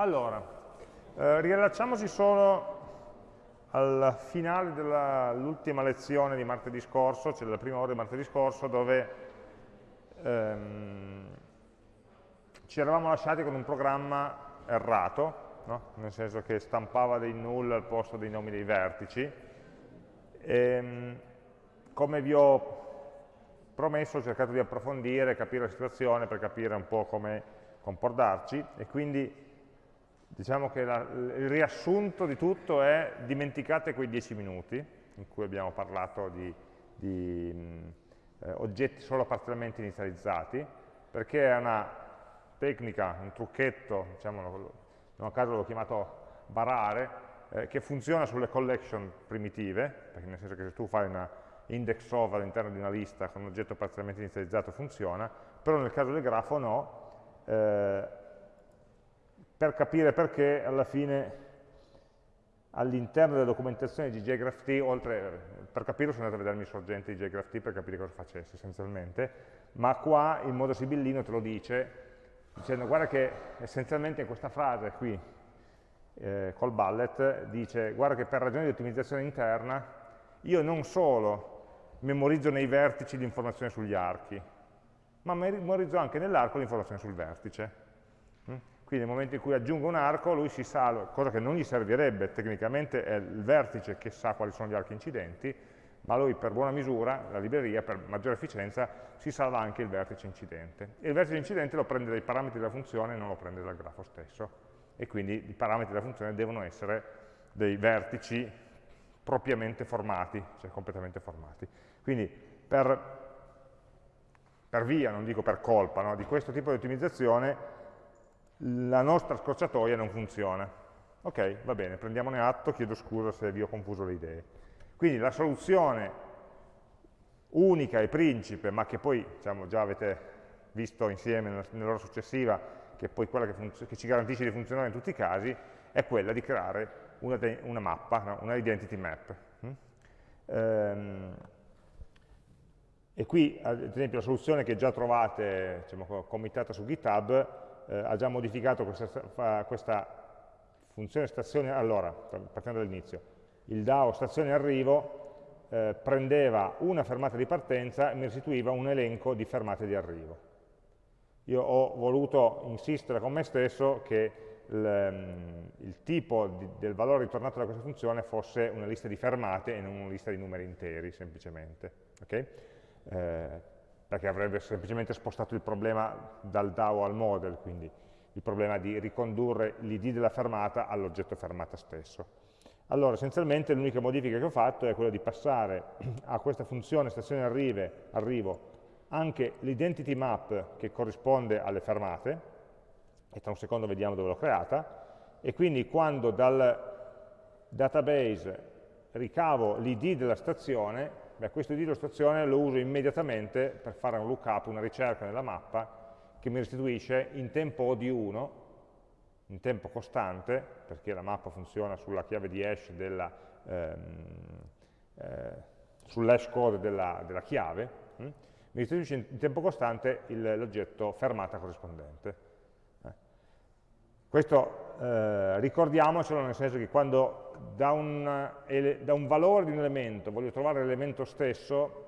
Allora, eh, riallacciamoci solo al finale dell'ultima lezione di martedì scorso, cioè della prima ora di martedì scorso, dove ehm, ci eravamo lasciati con un programma errato, no? nel senso che stampava dei null al posto dei nomi dei vertici. E, ehm, come vi ho promesso, ho cercato di approfondire, capire la situazione per capire un po' come comportarci e quindi diciamo che la, il riassunto di tutto è dimenticate quei dieci minuti in cui abbiamo parlato di, di mh, eh, oggetti solo parzialmente inizializzati, perché è una tecnica, un trucchetto, diciamo, non a caso l'ho chiamato barare, eh, che funziona sulle collection primitive, perché nel senso che se tu fai una index of all'interno di una lista con un oggetto parzialmente inizializzato funziona, però nel caso del grafo no, eh, per capire perché alla fine all'interno della documentazione di JGraphT, oltre, per capirlo sono andato a vedermi i sorgenti di JGraphT per capire cosa facesse essenzialmente, ma qua il modo sibillino te lo dice, dicendo guarda che essenzialmente in questa frase qui, eh, col bullet, dice guarda che per ragioni di ottimizzazione interna io non solo memorizzo nei vertici l'informazione sugli archi, ma memorizzo anche nell'arco l'informazione sul vertice. Quindi nel momento in cui aggiungo un arco, lui si salva, cosa che non gli servirebbe, tecnicamente è il vertice che sa quali sono gli archi incidenti, ma lui per buona misura, la libreria, per maggiore efficienza, si salva anche il vertice incidente. E il vertice incidente lo prende dai parametri della funzione, non lo prende dal grafo stesso. E quindi i parametri della funzione devono essere dei vertici propriamente formati, cioè completamente formati. Quindi per, per via, non dico per colpa, no, di questo tipo di ottimizzazione la nostra scorciatoia non funziona. Ok, va bene, prendiamone atto, chiedo scusa se vi ho confuso le idee. Quindi la soluzione unica e principe, ma che poi diciamo, già avete visto insieme nell'ora successiva, che è poi quella che, che, ci garantisce di funzionare in tutti i casi, è quella di creare una, una mappa, no? una identity map. Mm? Ehm, e qui, ad esempio, la soluzione che già trovate diciamo, committata su GitHub eh, ha già modificato questa, questa funzione stazione, allora, partendo dall'inizio, il DAO stazione arrivo eh, prendeva una fermata di partenza e mi restituiva un elenco di fermate di arrivo. Io ho voluto insistere con me stesso che il, ehm, il tipo di, del valore ritornato da questa funzione fosse una lista di fermate e non una lista di numeri interi, semplicemente. Okay? Eh, perché avrebbe semplicemente spostato il problema dal DAO al model, quindi il problema di ricondurre l'id della fermata all'oggetto fermata stesso. Allora, essenzialmente l'unica modifica che ho fatto è quella di passare a questa funzione stazione arrive, arrivo anche l'identity map che corrisponde alle fermate, e tra un secondo vediamo dove l'ho creata, e quindi quando dal database ricavo l'id della stazione, Beh, questo di illustrazione lo uso immediatamente per fare un lookup, una ricerca nella mappa che mi restituisce in tempo O di 1, in tempo costante, perché la mappa funziona sulla chiave di hash della, ehm, eh, sull'hash code della, della chiave, hm? mi restituisce in tempo costante l'oggetto fermata corrispondente. Eh. Questo eh, ricordiamocelo nel senso che quando da un, da un valore di un elemento voglio trovare l'elemento stesso,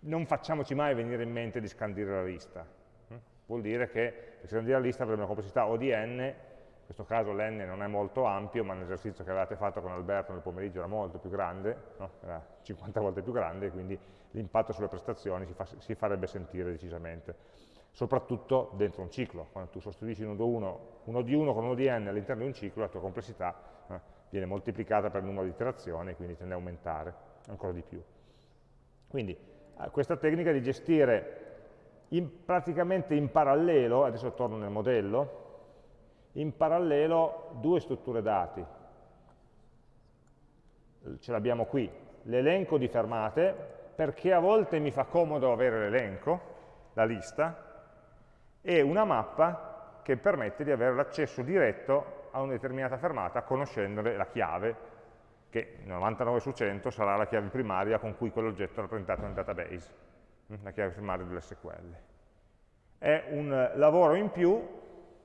non facciamoci mai venire in mente di scandire la lista. Mm? Vuol dire che per scandire la lista avremo una complessità O di n, in questo caso l'n non è molto ampio, ma l'esercizio che avevate fatto con Alberto nel pomeriggio era molto più grande, no? era 50 volte più grande, quindi l'impatto sulle prestazioni si, fa, si, farebbe sentire decisamente. Soprattutto dentro un ciclo, quando tu sostituisci uno, uno, di 1 con uno di n all'interno di un ciclo, la tua complessità eh, viene moltiplicata per il numero di iterazioni, quindi tende a aumentare ancora di più. Quindi eh, questa tecnica di gestire in, praticamente in parallelo, adesso torno nel modello, in parallelo due strutture dati. Ce l'abbiamo qui, l'elenco di fermate, perché a volte mi fa comodo avere l'elenco, la lista, e una mappa che permette di avere l'accesso diretto a una determinata fermata conoscendone la chiave, che 99 su 100 sarà la chiave primaria con cui quell'oggetto è rappresentato nel database, mm, la chiave primaria dell'SQL. È un lavoro in più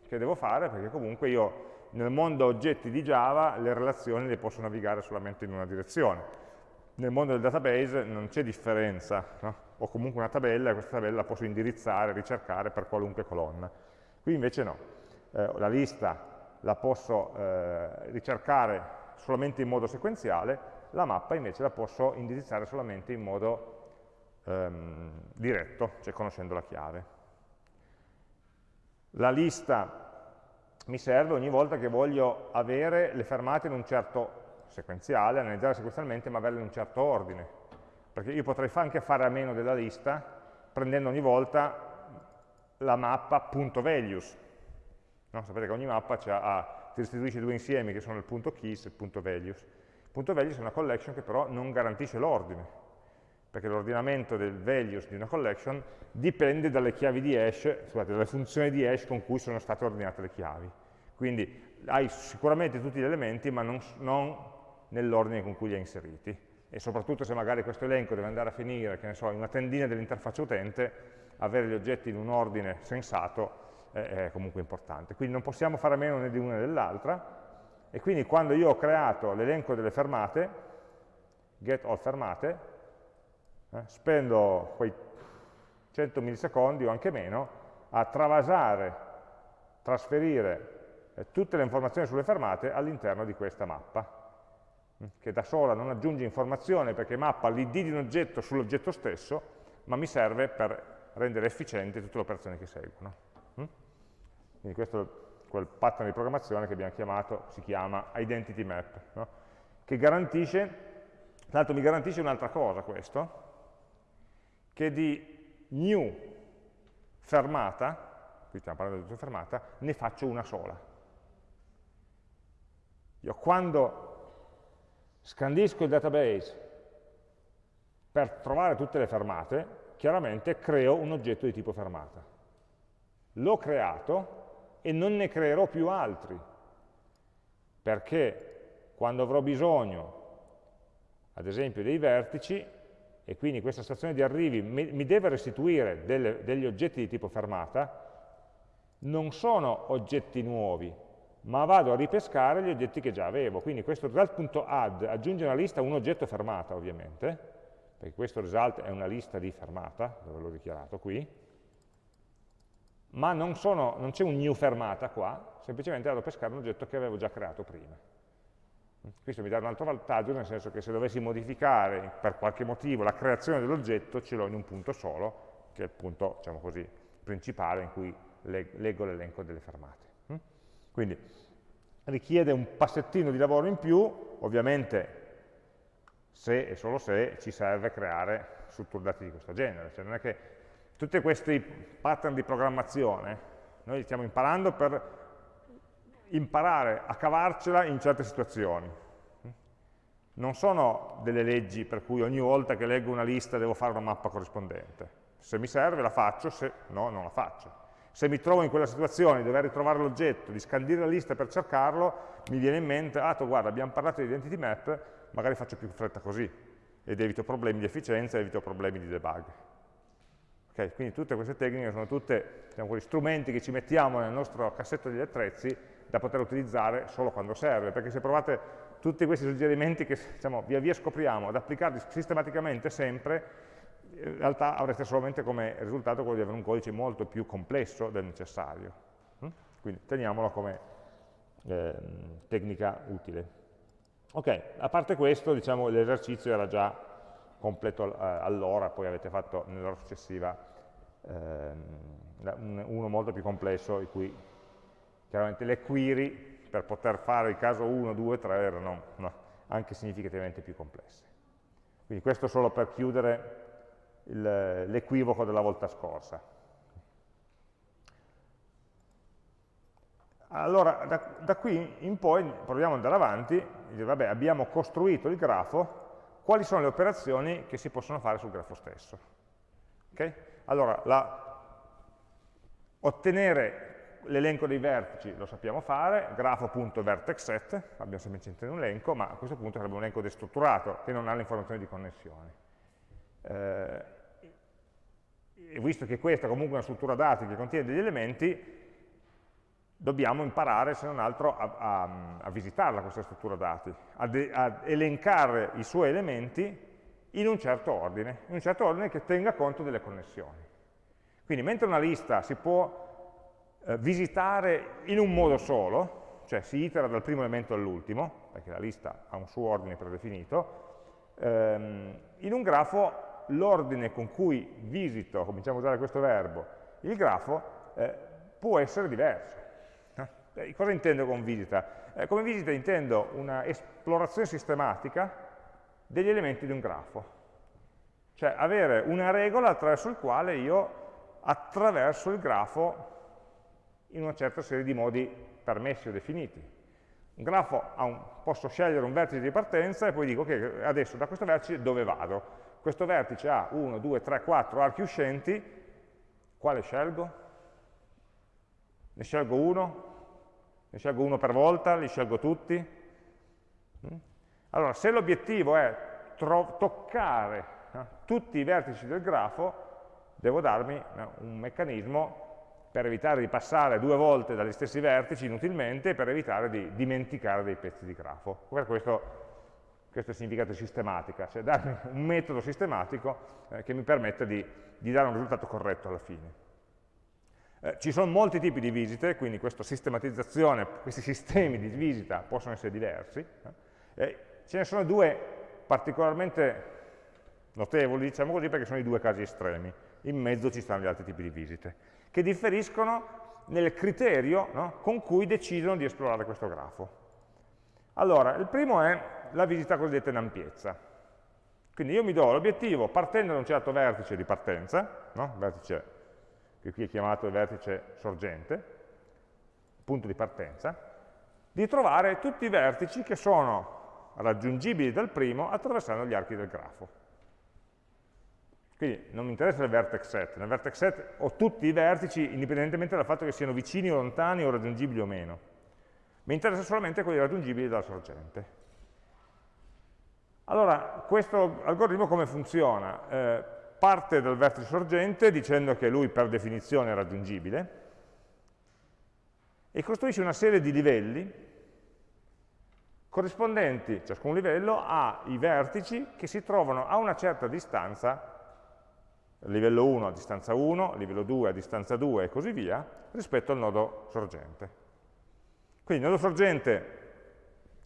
che devo fare, perché comunque io nel mondo oggetti di Java le relazioni le posso navigare solamente in una direzione. Nel mondo del database non c'è differenza, no? ho comunque una tabella e questa tabella la posso indirizzare, ricercare per qualunque colonna. Qui invece no, eh, la lista la posso eh, ricercare solamente in modo sequenziale, la mappa invece la posso indirizzare solamente in modo ehm, diretto, cioè conoscendo la chiave. La lista mi serve ogni volta che voglio avere le fermate in un certo sequenziale, analizzare sequenzialmente, ma averle in un certo ordine. Perché io potrei anche fare a meno della lista, prendendo ogni volta la mappa punto .values. No? Sapete che ogni mappa ha, ti restituisce due insiemi che sono il punto keys e il punto .values. Il punto .values è una collection che però non garantisce l'ordine, perché l'ordinamento del values di una collection dipende dalle chiavi di hash, scusate, dalle funzioni di hash con cui sono state ordinate le chiavi. Quindi hai sicuramente tutti gli elementi, ma non, non nell'ordine con cui li hai inseriti. E soprattutto se magari questo elenco deve andare a finire, che ne so, in una tendina dell'interfaccia utente, avere gli oggetti in un ordine sensato è comunque importante. Quindi non possiamo fare a meno né di una né dell'altra, e quindi quando io ho creato l'elenco delle fermate, get all fermate, eh, spendo quei 100 millisecondi o anche meno a travasare, trasferire eh, tutte le informazioni sulle fermate all'interno di questa mappa mm, che da sola non aggiunge informazione perché mappa l'id di un oggetto sull'oggetto stesso, ma mi serve per rendere efficienti tutte le operazioni che seguono. Mm? Quindi questo è quel pattern di programmazione che abbiamo chiamato, si chiama identity map, no? che garantisce, tra l'altro mi garantisce un'altra cosa questo, che di new fermata, qui stiamo parlando di fermata, ne faccio una sola. Io quando scandisco il database per trovare tutte le fermate, chiaramente creo un oggetto di tipo fermata. L'ho creato e non ne creerò più altri, perché quando avrò bisogno, ad esempio, dei vertici, e quindi questa stazione di arrivi mi, deve restituire delle, degli oggetti di tipo fermata, non sono oggetti nuovi, ma vado a ripescare gli oggetti che già avevo. Quindi questo result.add aggiunge una lista un oggetto fermata, ovviamente, perché questo result è una lista di fermata, dove l'ho dichiarato qui, ma non, c'è un new fermata qua, semplicemente vado a pescare un oggetto che avevo già creato prima. Questo mi dà un altro vantaggio, nel senso che se dovessi modificare per qualche motivo la creazione dell'oggetto, ce l'ho in un punto solo, che è il punto diciamo così, principale in cui leggo l'elenco delle fermate. Quindi richiede un passettino di lavoro in più, ovviamente se e solo se ci serve creare strutture dati di questo genere. Cioè non è che tutti questi pattern di programmazione noi li stiamo imparando per imparare a cavarcela in certe situazioni. Non sono delle leggi per cui ogni volta che leggo una lista devo fare una mappa corrispondente. Se mi serve la faccio, se no non la faccio. Se mi trovo in quella situazione di dover ritrovare l'oggetto, di scandire la lista per cercarlo, mi viene in mente, ah, tu, guarda, abbiamo parlato di identity map, magari faccio più fretta così ed evito problemi di efficienza, evito problemi di debug. Okay, quindi tutte queste tecniche sono tutte diciamo, strumenti che ci mettiamo nel nostro cassetto degli attrezzi da poter utilizzare solo quando serve, perché se provate tutti questi suggerimenti che diciamo, via via scopriamo ad applicarli sistematicamente sempre, in realtà avreste solamente come risultato quello di avere un codice molto più complesso del necessario. Mm? Quindi teniamolo come eh, tecnica utile. Ok, a parte questo, diciamo, l'esercizio era già completo eh, all'ora, poi avete fatto nell'ora successiva ehm, uno molto più complesso, in cui chiaramente le query per poter fare il caso 1, 2, 3 erano no, anche significativamente più complesse. Quindi questo solo per chiudere l'equivoco della volta scorsa. Allora, da, da, qui in poi proviamo ad andare avanti vabbè, abbiamo costruito il grafo, quali sono le operazioni che si possono fare sul grafo stesso? Okay? Allora, la, ottenere l'elenco dei vertici lo sappiamo fare, grafo.vertexset, abbiamo semplicemente un elenco, ma a questo punto sarebbe un elenco destrutturato, che non ha le informazioni di connessione. Eh, visto che questa è comunque una struttura dati che contiene degli elementi, dobbiamo imparare, se non altro, a, a, a visitarla questa struttura dati, a, elencare i suoi elementi in un certo ordine, in un certo ordine che tenga conto delle connessioni. Quindi mentre una lista si può eh, visitare in un modo solo, cioè si itera dal primo elemento all'ultimo, perché la lista ha un suo ordine predefinito, ehm, in un grafo l'ordine con cui visito, cominciamo a usare questo verbo, il grafo eh, può essere diverso. Eh, cosa intendo con visita? Eh, come visita intendo una esplorazione sistematica degli elementi di un grafo. Cioè avere una regola attraverso il quale io attraverso il grafo in una certa serie di modi permessi o definiti. Un grafo un, posso scegliere un vertice di partenza e poi dico okay, adesso da questo vertice dove vado? Questo vertice ha 1, 2, 3, 4 archi uscenti, quale scelgo? Ne scelgo uno? Ne scelgo uno per volta? Li scelgo tutti? Mm? Allora, se l'obiettivo è toccare eh, tutti i vertici del grafo, devo darmi eh, un meccanismo per evitare di passare due volte dagli stessi vertici inutilmente e per evitare di dimenticare dei pezzi di grafo. Per questo, questo è significato sistematica, cioè darmi un metodo sistematico eh, che mi permetta di, di, dare un risultato corretto alla fine. Eh, ci sono molti tipi di visite, quindi questa sistematizzazione, questi sistemi di visita possono essere diversi. Eh, Ce ne sono due particolarmente notevoli, diciamo così, perché sono i due casi estremi. In mezzo ci stanno gli altri tipi di visite, che differiscono nel criterio no, con cui decidono di esplorare questo grafo. Allora, il primo è la visita cosiddetta in ampiezza. Quindi io mi do l'obiettivo, partendo da un certo vertice di partenza, no? vertice che qui è chiamato il vertice sorgente, punto di partenza, di trovare tutti i vertici che sono raggiungibili dal primo attraversando gli archi del grafo. Quindi non mi interessa il vertex set, nel vertex set ho tutti i vertici indipendentemente dal fatto che siano vicini o lontani o raggiungibili o meno. Mi interessa solamente quelli raggiungibili dalla sorgente. Allora, questo algoritmo come funziona? Eh, parte dal vertice sorgente dicendo che lui per definizione è raggiungibile e costruisce una serie di livelli corrispondenti, ciascun livello, ai vertici che si trovano a una certa distanza, livello 1 a distanza 1, livello 2 a distanza 2 e così via, rispetto al nodo sorgente. Quindi il nodo sorgente,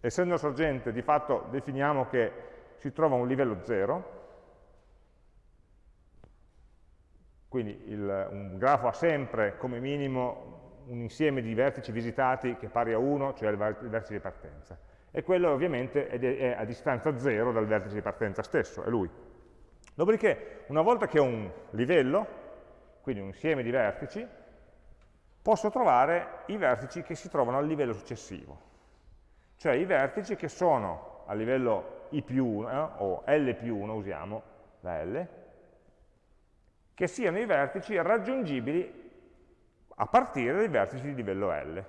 essendo sorgente, di fatto definiamo che si trova a un livello 0, quindi il, un grafo ha sempre come minimo un insieme di vertici visitati che pari a 1, cioè il vertice di partenza e quello ovviamente è a distanza 0 dal vertice di partenza stesso, è lui. Dopodiché, una volta che ho un livello, quindi un insieme di vertici, posso trovare i vertici che si trovano al livello successivo, cioè i vertici che sono a livello i più 1, eh, o L più 1, usiamo la L, che siano i vertici raggiungibili a partire dai vertici di livello L.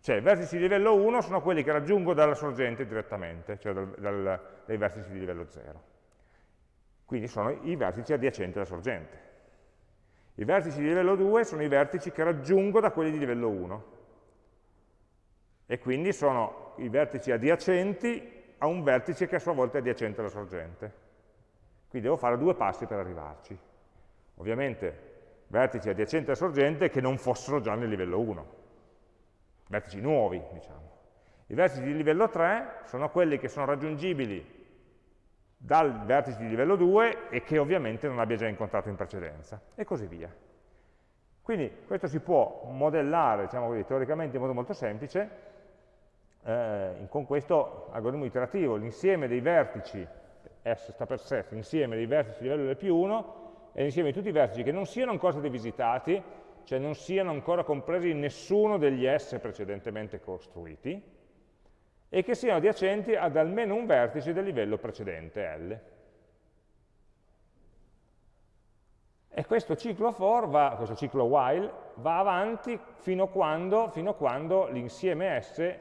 Cioè i vertici di livello 1 sono quelli che raggiungo dalla sorgente direttamente, cioè dal, dal, dai vertici di livello 0. Quindi sono i vertici adiacenti alla sorgente. I vertici di livello 2 sono i vertici che raggiungo da quelli di livello 1. E quindi sono i vertici adiacenti a un vertice che a sua volta è adiacente alla sorgente. Quindi devo fare due passi per arrivarci. Ovviamente vertici adiacenti alla sorgente che non fossero già nel livello 1 vertici nuovi, diciamo. I vertici di livello 3 sono quelli che sono raggiungibili dal vertice di livello 2 e che ovviamente non abbia già incontrato in precedenza, e così via. Quindi questo si può modellare, diciamo così, teoricamente in modo molto semplice, eh, con questo algoritmo iterativo, l'insieme dei vertici, S sta per set, l'insieme dei vertici di livello L più 1, e l'insieme di tutti i vertici che non siano ancora stati visitati, cioè non siano ancora compresi in nessuno degli S precedentemente costruiti, e che siano adiacenti ad almeno un vertice del livello precedente, L. E questo ciclo for, va, questo ciclo while, va avanti fino a quando, quando l'insieme S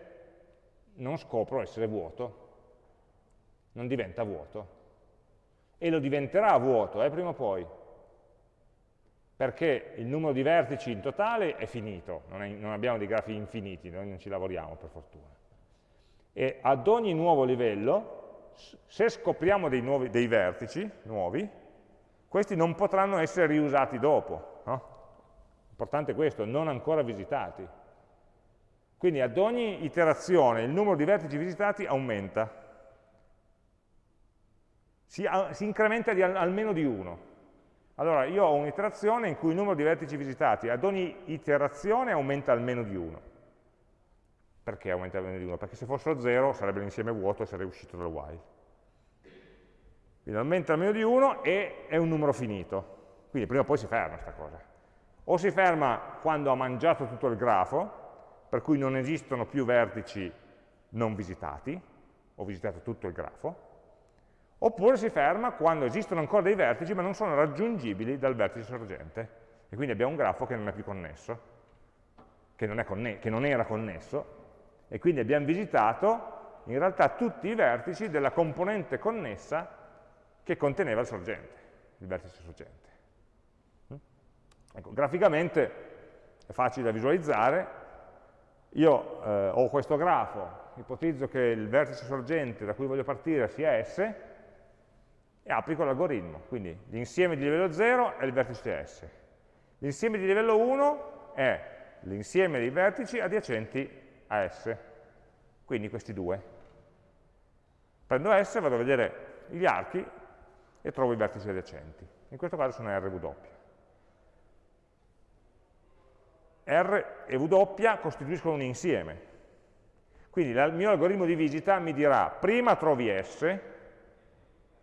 non scopro essere vuoto, non diventa vuoto. E lo diventerà vuoto, eh, prima o poi. Perché il numero di vertici in totale è finito, non, è, non abbiamo dei grafi infiniti, noi non ci lavoriamo per fortuna. E ad ogni nuovo livello, se scopriamo dei, nuovi, dei vertici nuovi, questi non potranno essere riusati dopo. No? Importante questo, non ancora visitati. Quindi ad ogni iterazione il numero di vertici visitati aumenta. Si, si incrementa di al, almeno di uno. Allora io ho un'iterazione in cui il numero di vertici visitati ad ogni iterazione aumenta almeno di uno. Perché aumenta almeno di uno? Perché se fossero 0 sarebbe l'insieme vuoto e sarei uscito dal while. Quindi aumenta almeno di 1 e è un numero finito. Quindi prima o poi si ferma questa cosa. O si ferma quando ha mangiato tutto il grafo, per cui non esistono più vertici non visitati, ho visitato tutto il grafo, oppure si ferma quando esistono ancora dei vertici ma non sono raggiungibili dal vertice sorgente, e quindi abbiamo un grafo che non è più connesso, che non, conne che non era connesso, e quindi abbiamo visitato in realtà tutti i vertici della componente connessa che conteneva il sorgente, il vertice sorgente. Ecco, graficamente è facile da visualizzare, io eh, ho questo grafo, ipotizzo che il vertice sorgente da cui voglio partire sia S e applico l'algoritmo. Quindi l'insieme di livello 0 è il vertice S. L'insieme di livello 1 è l'insieme dei vertici adiacenti a S. Quindi questi due. Prendo S, vado a vedere gli archi e trovo i vertici adiacenti. In questo caso sono RW. R e W costituiscono un insieme. Quindi il mio algoritmo di visita mi dirà prima trovi S,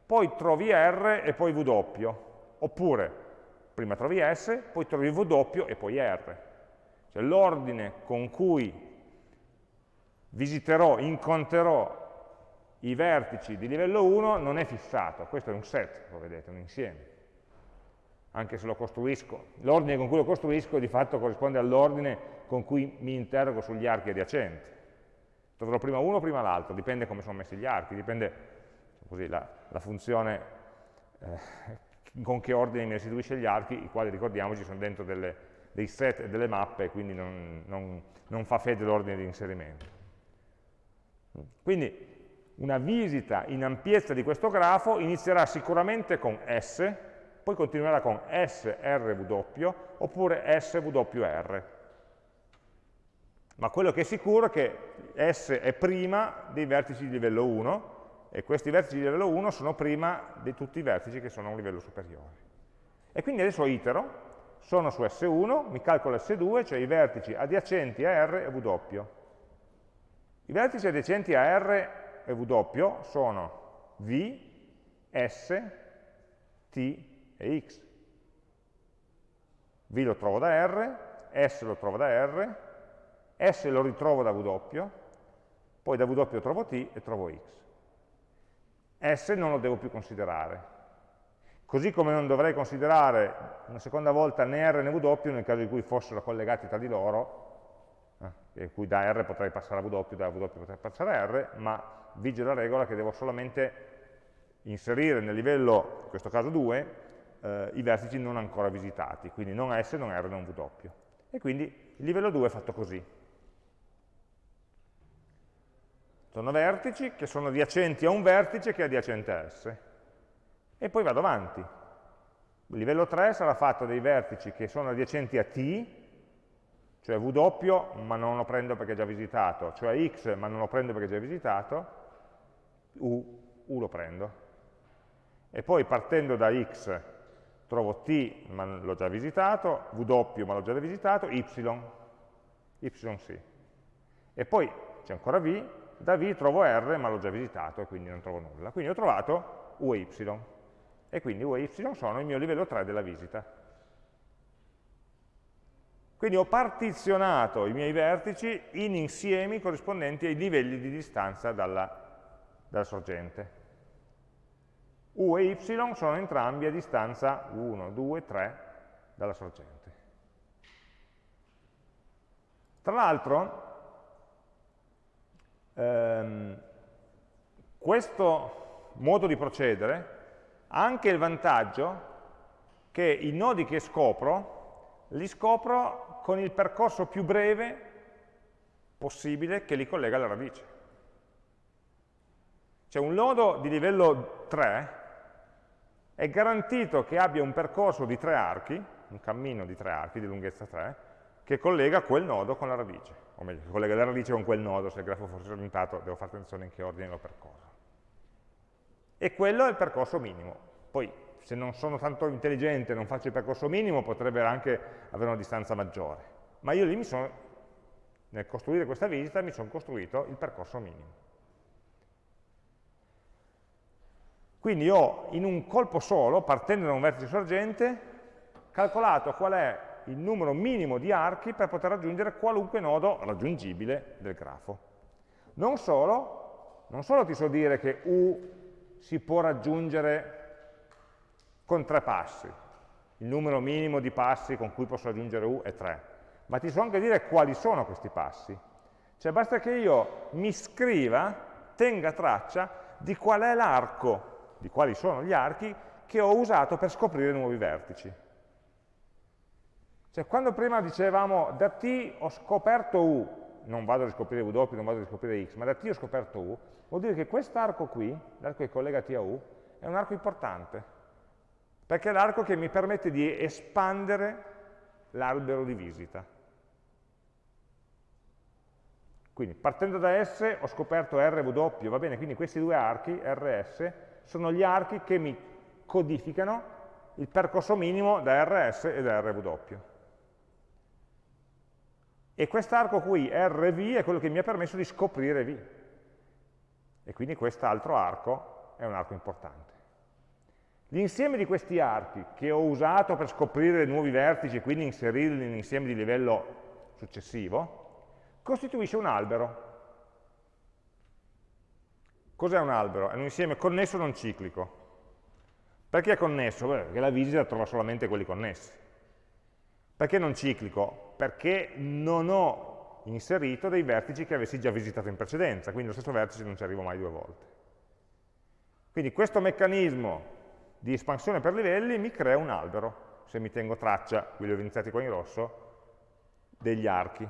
poi trovi R e poi W, oppure prima trovi S, poi trovi W e poi R. Cioè l'ordine con cui visiterò, incontrerò i vertici di livello 1 non è fissato, questo è un set, lo vedete, un insieme anche se lo costruisco. L'ordine con cui lo costruisco di fatto corrisponde all'ordine con cui mi interrogo sugli archi adiacenti. Troverò prima uno o prima l'altro, dipende come sono messi gli archi, dipende così, la, la, funzione eh, con che ordine mi restituisce gli archi, i quali ricordiamoci sono dentro delle, dei set e delle mappe, quindi non, non, non fa fede l'ordine di inserimento. Quindi una visita in ampiezza di questo grafo inizierà sicuramente con S, poi continuerà con SRW oppure SWR. Ma quello che è sicuro è che S è prima dei vertici di livello 1 e questi vertici di livello 1 sono prima di tutti i vertici che sono a un livello superiore. E quindi adesso itero, sono su S1, mi calcolo S2, cioè i vertici adiacenti a R e W. I vertici adiacenti a R e W sono V, S, T e x. V lo trovo da R, S lo trovo da R, S lo ritrovo da W, poi da W trovo T e trovo X. S non lo devo più considerare. Così come non dovrei considerare una seconda volta né R né W nel caso in cui fossero collegati tra di loro, eh, in cui da R potrei passare a W, da W potrei passare a R, ma vige la regola che devo solamente inserire nel livello, in questo caso 2, eh, i vertici non ancora visitati, quindi non S, non R, non W. E quindi il livello 2 è fatto così. Sono vertici che sono adiacenti a un vertice che è adiacente a S. E poi vado avanti. Il livello 3 sarà fatto dei vertici che sono adiacenti a T, cioè W, ma non lo prendo perché è già visitato, cioè X, ma non lo prendo perché è già visitato, U, U lo prendo. E poi partendo da X trovo T, ma l'ho già visitato, W, ma l'ho già visitato, Y, Y sì. E poi c'è ancora V, da V trovo R, ma l'ho già visitato e quindi non trovo nulla. Quindi ho trovato U e Y. E quindi U e Y sono il mio livello 3 della visita. Quindi ho partizionato i miei vertici in insiemi corrispondenti ai livelli di distanza dalla, dalla sorgente. U e Y sono entrambi a distanza 1, 2, 3 dalla sorgente. Tra l'altro, ehm, questo modo di procedere ha anche il vantaggio che i nodi che scopro, li scopro con il percorso più breve possibile che li collega alla radice. Cioè un nodo di livello 3 è garantito che abbia un percorso di tre archi, un cammino di tre archi di lunghezza 3, che collega quel nodo con la radice, o meglio, che collega la radice con quel nodo, se il grafo fosse orientato devo fare attenzione in che ordine lo percorro. E quello è il percorso minimo. Poi, se non sono tanto intelligente e non faccio il percorso minimo, potrebbe anche avere una distanza maggiore. Ma io lì mi sono, nel costruire questa visita, mi sono costruito il percorso minimo. Quindi ho in un colpo solo, partendo da un vertice sorgente, calcolato qual è il numero minimo di archi per poter raggiungere qualunque nodo raggiungibile del grafo. Non solo, non solo ti so dire che U si può raggiungere con tre passi, il numero minimo di passi con cui posso raggiungere U è 3, ma ti so anche dire quali sono questi passi. Cioè basta che io mi scriva, tenga traccia di qual è l'arco di quali sono gli archi che ho usato per scoprire nuovi vertici. Cioè, quando prima dicevamo da T ho scoperto U, non vado a riscoprire W, non vado a riscoprire X, ma da T ho scoperto U, vuol dire che quest'arco qui, l'arco che collega T a U, è un arco importante, perché è l'arco che mi permette di espandere l'albero di visita. Quindi partendo da S ho scoperto RW, va bene, quindi questi due archi, RS, sono gli archi che mi codificano il percorso minimo da RS e da RW. E quest'arco qui, RV, è quello che mi ha permesso di scoprire V. E quindi quest'altro arco è un arco importante. L'insieme di questi archi che ho usato per scoprire nuovi vertici e quindi inserirli in insieme di livello successivo, costituisce un albero. Cos'è un albero? È un insieme connesso non ciclico. Perché è connesso? Beh, perché la visita trova solamente quelli connessi. Perché non ciclico? Perché non ho inserito dei vertici che avessi già visitato in precedenza, quindi lo stesso vertice non ci arrivo mai due volte. Quindi questo meccanismo di espansione per livelli mi crea un albero, se mi tengo traccia, qui li ho iniziati qua in rosso, degli archi.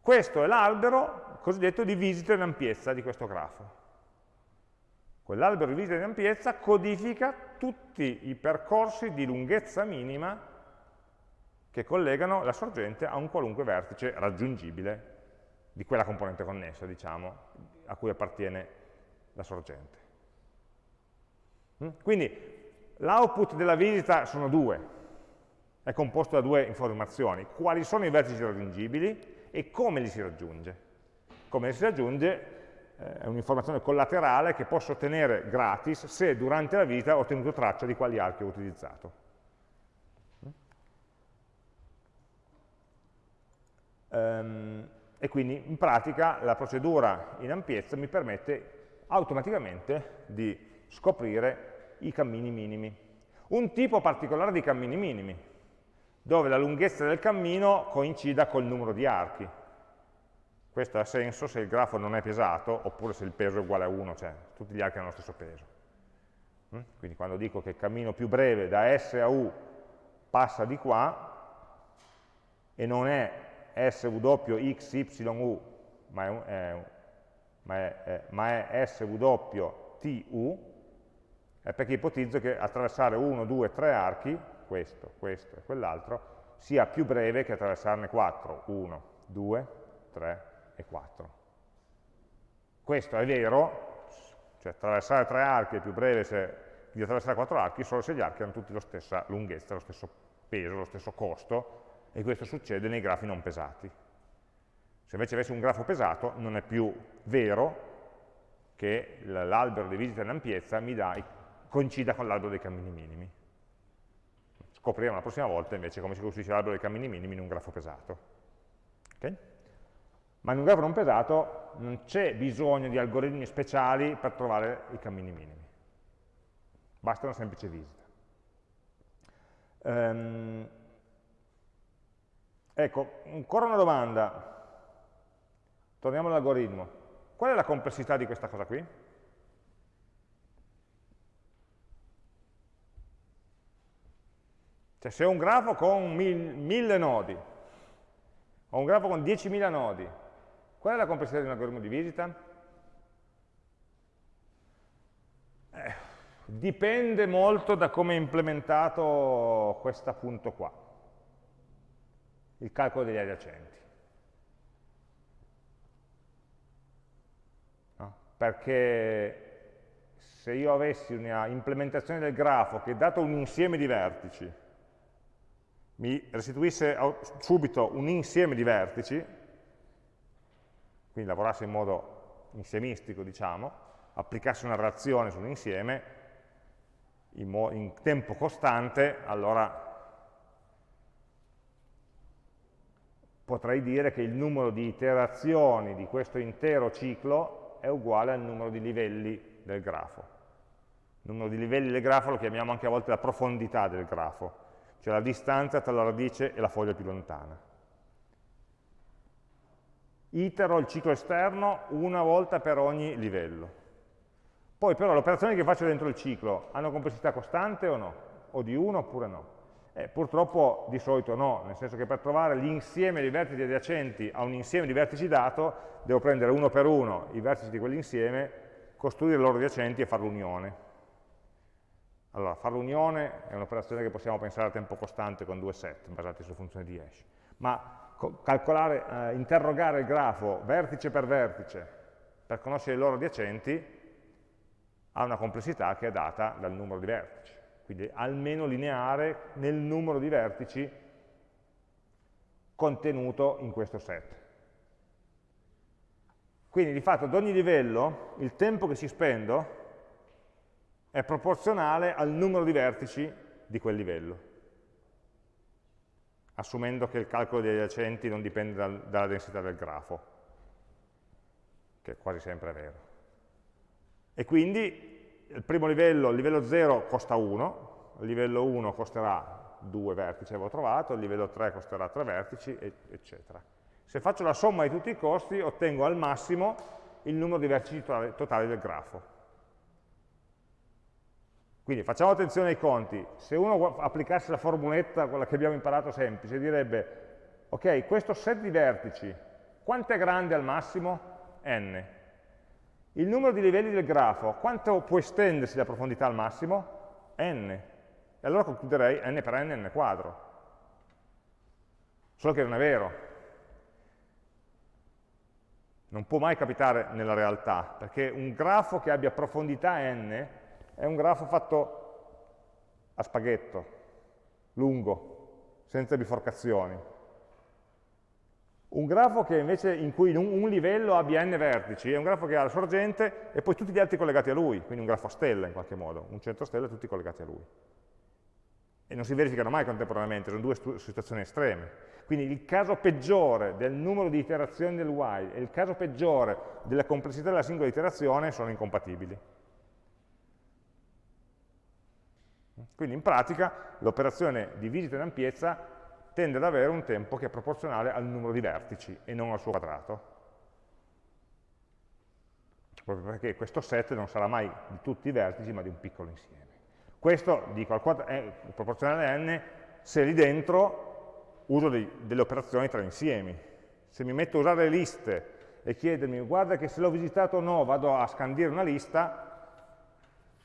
Questo è l'albero cosiddetto di visita in ampiezza di questo grafo. Quell'albero di visita in ampiezza codifica tutti i percorsi di lunghezza minima che collegano la sorgente a un qualunque vertice raggiungibile di quella componente connessa, diciamo, a cui appartiene la sorgente. Mm? Quindi l'output della visita sono due, è composto da due informazioni, quali sono i vertici raggiungibili e come li si raggiunge. Come li si raggiunge eh, è un'informazione collaterale che posso ottenere gratis se durante la vita ho tenuto traccia di quali archi ho utilizzato. E quindi in pratica la procedura in ampiezza mi permette automaticamente di scoprire i cammini minimi. Un tipo particolare di cammini minimi, dove la lunghezza del cammino coincida col numero di archi. Questo ha senso se il grafo non è pesato, oppure se il peso è uguale a 1, cioè tutti gli archi hanno lo stesso peso. Mm? Quindi quando dico che il cammino più breve da S a U passa di qua, e non è SWXYU, ma è, è, ma è, è, ma è SWTU, è perché ipotizzo che attraversare 1, 2, 3 archi, questo, questo e quell'altro, sia più breve che attraversarne 4, 1, 2, 3, e 4. Questo è vero, cioè attraversare tre archi è più breve se, di attraversare quattro archi solo se gli archi hanno tutti la stessa lunghezza, lo stesso peso, lo stesso costo, e questo succede nei grafi non pesati. Se invece avessi un grafo pesato non è più vero che l'albero di visita in ampiezza mi dà, coincida con l'albero dei cammini minimi. Scopriremo la prossima volta invece come si costruisce l'albero dei cammini minimi in un grafo pesato. Okay? ma in un grafo non pesato non c'è bisogno di algoritmi speciali per trovare i cammini minimi. Basta una semplice visita. Um, ecco, ancora una domanda. Torniamo all'algoritmo. Qual è la complessità di questa cosa qui? Cioè se ho un grafo con mille nodi, ho un grafo con 10.000 nodi, qual è la complessità di un algoritmo di visita? Eh, dipende molto da come è implementato questo punto qua, il calcolo degli adiacenti. No? Perché se io avessi una implementazione del grafo che dato un insieme di vertici mi restituisse subito un insieme di vertici, quindi lavorasse in modo insiemistico, diciamo, applicasse una relazione su un insieme in, in tempo costante, allora potrei dire che il numero di iterazioni di questo intero ciclo è uguale al numero di livelli del grafo. Il numero di livelli del grafo lo chiamiamo anche a volte la profondità del grafo, cioè la distanza tra la radice e la foglia più lontana. Itero il ciclo esterno una volta per ogni livello. Poi però le operazioni che faccio dentro il ciclo hanno complessità costante o no? O di 1 oppure no? Eh, purtroppo di solito no, nel senso che per trovare l'insieme di vertici adiacenti a un insieme di vertici dato, devo prendere uno per uno i vertici di quell'insieme, costruire i loro adiacenti e fare l'unione. Allora, fare l'unione è un'operazione che possiamo pensare a tempo costante con due set basati su funzioni di hash, ma calcolare, eh, interrogare il grafo vertice per vertice per conoscere i loro adiacenti ha una complessità che è data dal numero di vertici, quindi almeno lineare nel numero di vertici contenuto in questo set. Quindi di fatto ad ogni livello il tempo che ci spendo è proporzionale al numero di vertici di quel livello, assumendo che il calcolo degli adiacenti non dipende dal, dalla densità del grafo, che quasi sempre è vero. E quindi il primo livello, il livello 0 costa 1, il livello 1 costerà 2 vertici, avevo trovato, il livello 3 costerà 3 vertici, eccetera. Se faccio la somma di tutti i costi, ottengo al massimo il numero di vertici totali del grafo. Quindi facciamo attenzione ai conti, se uno applicasse la formuletta, quella che abbiamo imparato semplice, direbbe, ok, questo set di vertici, quanto è grande al massimo? n. Il numero di livelli del grafo, quanto può estendersi la profondità al massimo? n. E allora concluderei n per n, n quadro. Solo che non è vero. Non può mai capitare nella realtà, perché un grafo che abbia profondità n è un grafo fatto a spaghetto, lungo, senza biforcazioni. Un grafo che invece in cui un, livello abbia n vertici è un grafo che ha la sorgente e poi tutti gli altri collegati a lui, quindi un grafo a stella in qualche modo, un centro stella e tutti collegati a lui. E non si verificano mai contemporaneamente, sono due situazioni estreme. Quindi il caso peggiore del numero di iterazioni del while e il caso peggiore della complessità della singola iterazione sono incompatibili. Quindi in pratica l'operazione di visita in ampiezza tende ad avere un tempo che è proporzionale al numero di vertici e non al suo quadrato. Proprio perché questo set non sarà mai di tutti i vertici, ma di un piccolo insieme. Questo, dico, è proporzionale a n se lì dentro uso dei, delle operazioni tra insiemi. Se mi metto a usare le liste e chiedermi, guarda che se l'ho visitato o no, vado a scandire una lista,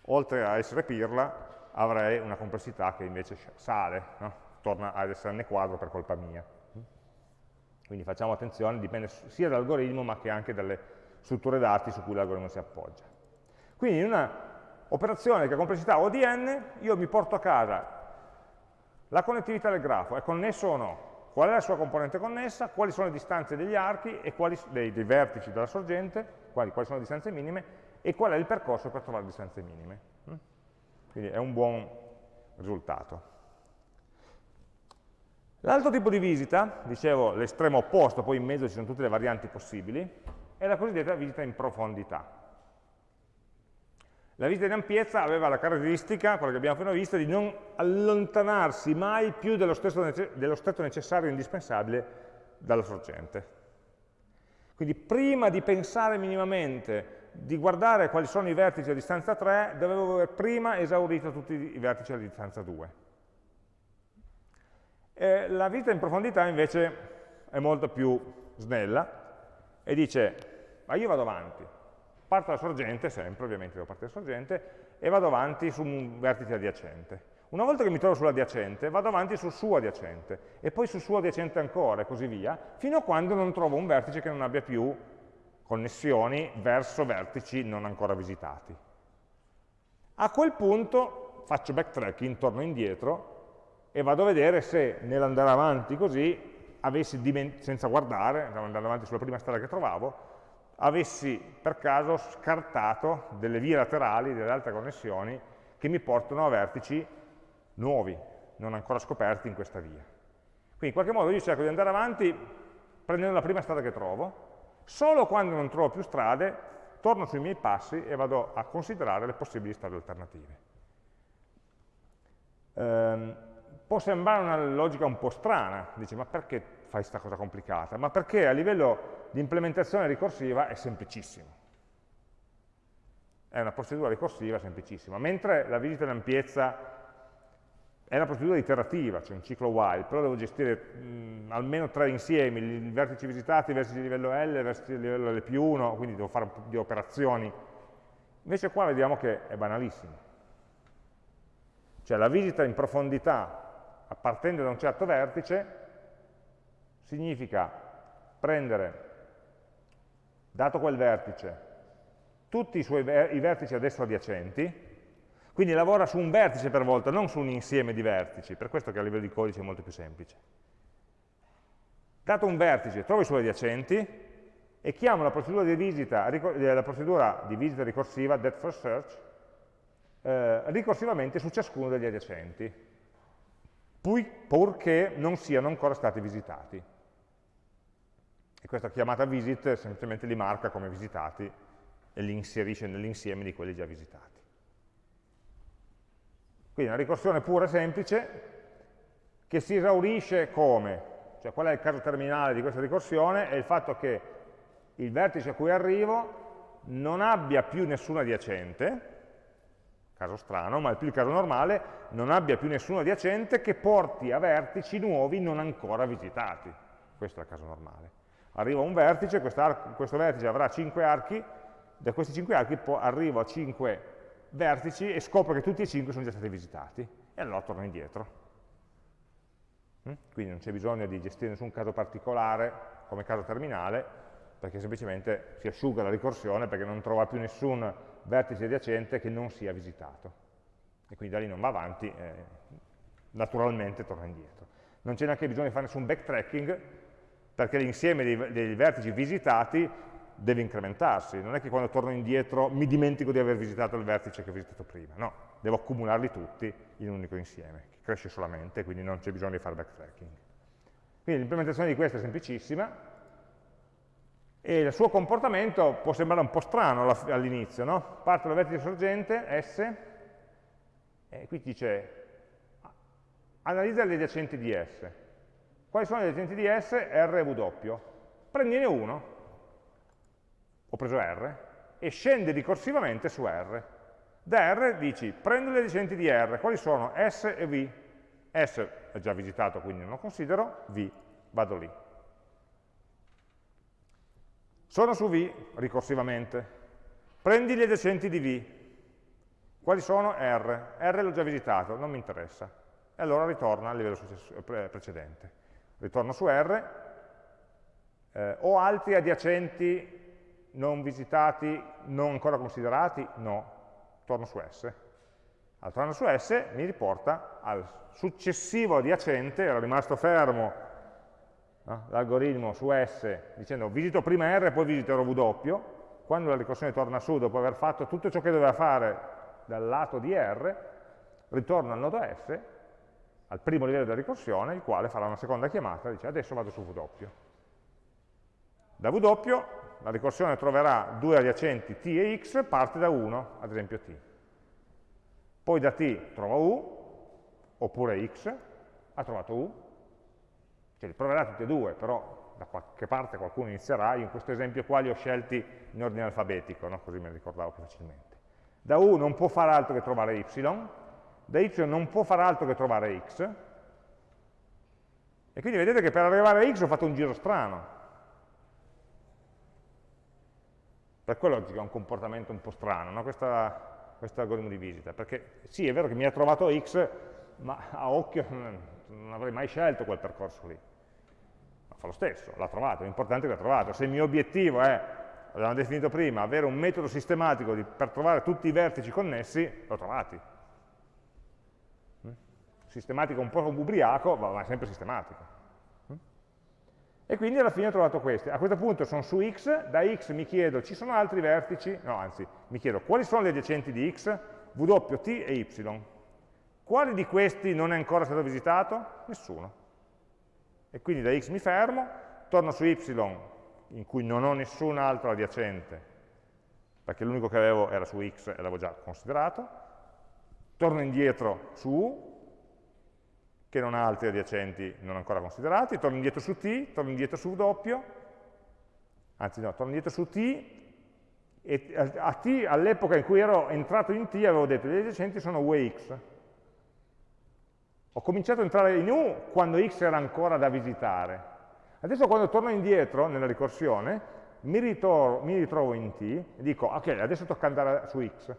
oltre a essere pirla, avrei una complessità che invece sale, no? Torna ad essere n quadro per colpa mia. Quindi facciamo attenzione, dipende sia dall'algoritmo ma che anche dalle strutture dati su cui l'algoritmo si appoggia. Quindi in una operazione che ha complessità O di n, io mi porto a casa la connettività del grafo, è connesso o no? Qual è la sua componente connessa? Quali sono le distanze degli archi e quali, dei, dei vertici della sorgente? Quali, quali sono le distanze minime? E qual è il percorso per trovare le distanze minime? Quindi è un buon risultato. L'altro tipo di visita, dicevo l'estremo opposto, poi in mezzo ci sono tutte le varianti possibili, è la cosiddetta visita in profondità. La visita in ampiezza aveva la caratteristica, quella che abbiamo appena visto, di non allontanarsi mai più dello, dello stretto necessario e indispensabile dalla sorgente. Quindi prima di pensare minimamente di guardare quali sono i vertici a distanza 3, dovevo aver prima esaurito tutti i vertici a distanza 2. Eh, la visita in profondità invece è molto più snella e dice, ma io vado avanti, parto dalla sorgente, sempre ovviamente devo partire dalla sorgente, e vado avanti su un vertice adiacente. Una volta che mi trovo sull'adiacente, vado avanti sul suo adiacente, e poi sul suo adiacente ancora, e così via, fino a quando non trovo un vertice che non abbia più connessioni verso vertici non ancora visitati. A quel punto faccio backtracking, torno indietro e vado a vedere se nell'andare avanti così, avessi senza guardare, andando avanti sulla prima strada che trovavo, avessi per caso scartato delle vie laterali, delle altre connessioni, che mi portano a vertici nuovi, non ancora scoperti in questa via. Quindi in qualche modo io cerco di andare avanti prendendo la prima strada che trovo, solo quando non trovo più strade torno sui miei passi e vado a considerare le possibili strade alternative. Ehm, può sembrare una logica un po' strana, dice ma perché fai questa cosa complicata? Ma perché a livello di implementazione ricorsiva è semplicissimo. È una procedura ricorsiva semplicissima, mentre la visita in ampiezza è una procedura iterativa, cioè un ciclo while, però devo gestire mh, almeno tre insiemi, i vertici visitati, i vertici di livello L, i vertici di livello L più 1, quindi devo fare un po' di operazioni. Invece qua vediamo che è banalissimo. Cioè la visita in profondità, partendo da un certo vertice, significa prendere dato quel vertice, tutti i, suoi ver i vertici adesso adiacenti, quindi lavora su un vertice per volta, non su un insieme di vertici, per questo che a livello di codice è molto più semplice. Dato un vertice, trovo i suoi adiacenti e chiamo la procedura di visita, eh, la procedura di visita ricorsiva, that first search, eh, ricorsivamente su ciascuno degli adiacenti, purché non siano ancora stati visitati e questa chiamata visit semplicemente li marca come visitati e li inserisce nell'insieme di quelli già visitati. Quindi una ricorsione pura e semplice che si esaurisce come? Cioè qual è il caso terminale di questa ricorsione? È il fatto che il vertice a cui arrivo non abbia più nessun adiacente, caso strano, ma è più il caso normale, non abbia più nessun adiacente che porti a vertici nuovi non ancora visitati. Questo è il caso normale arrivo a un vertice, questo vertice avrà 5 archi, da questi 5 archi arrivo a 5 vertici e scopro che tutti e 5 sono già stati visitati e allora torno indietro. Mm? Quindi non c'è bisogno di gestire nessun caso particolare come caso terminale, perché semplicemente si asciuga la ricorsione perché non trova più nessun vertice adiacente che non sia visitato. E quindi da lì non va avanti, eh, naturalmente torna indietro. Non c'è neanche bisogno di fare nessun backtracking, perché l'insieme dei, dei vertici visitati deve incrementarsi, non è che quando torno indietro mi dimentico di aver visitato il vertice che ho visitato prima, no, devo accumularli tutti in un unico insieme, che cresce solamente, quindi non c'è bisogno di fare backtracking. Quindi l'implementazione di questo è semplicissima, e il suo comportamento può sembrare un po' strano all'inizio, no? Parto dal vertice sorgente, S, e qui dice analizza gli adiacenti di S. Quali sono gli agenti di S? R e W. Prendine uno, ho preso R, e scendi ricorsivamente su R. Da R dici, prendo gli agenti di R, quali sono? S e V. S è già visitato, quindi non lo considero, V, vado lì. Sono su V ricorsivamente. Prendi gli adiacenti di V. Quali sono? R. R l'ho già visitato, non mi interessa. E allora ritorna al livello precedente ritorno su R, eh, ho altri adiacenti non visitati, non ancora considerati? No, torno su S. Al tornare su S mi riporta al successivo adiacente, era rimasto fermo no? l'algoritmo su S dicendo visito prima R e poi visiterò W, quando la ricorsione torna su dopo aver fatto tutto ciò che doveva fare dal lato di R, ritorna al nodo S al primo livello della ricorsione, il quale farà una seconda chiamata e dice adesso vado su W. Da W la ricorsione troverà due adiacenti t e x, parte da 1, ad esempio t. Poi da t trova u, oppure x, ha trovato u, cioè li troverà tutti e due, però da qualche parte qualcuno inizierà, io in questo esempio qua li ho scelti in ordine alfabetico, no? così me li ricordavo più facilmente. Da u non può fare altro che trovare y, da y non può fare altro che trovare x, E quindi vedete che per arrivare a x ho fatto un giro strano. Per quello ha un comportamento un po' strano, no? Questa, questo algoritmo di visita. Perché sì, è vero che mi ha trovato x, ma a occhio non avrei mai scelto quel percorso lì. Fa lo stesso, l'ha trovato, l'importante è che l'ha trovato. Se il mio obiettivo è, l'abbiamo definito prima, avere un metodo sistematico di, per trovare tutti i vertici connessi, l'ho trovati. Mm? Sistematico un po' ubriaco, ma è sempre sistematico. Mm? E quindi alla fine ho trovato questi. A questo punto sono su x, da x mi chiedo, ci sono altri vertici? No, anzi, mi chiedo quali sono gli adiacenti di x, w, t e y. Quale di questi non è ancora stato visitato? Nessuno. E quindi da x mi fermo, torno su y in cui non ho nessun altro adiacente, perché l'unico che avevo era su x e l'avevo già considerato, torno indietro su u, che non ha altri adiacenti non ancora considerati, torno indietro su t, torno indietro su w, anzi no, torno indietro su t, e a t, all'epoca in cui ero entrato in t, avevo detto che gli adiacenti sono u e x, ho cominciato ad entrare in U quando x era ancora da visitare. Adesso quando torno indietro nella ricorsione, mi, ritrovo, mi ritrovo in t e dico, ok, adesso tocca andare su x.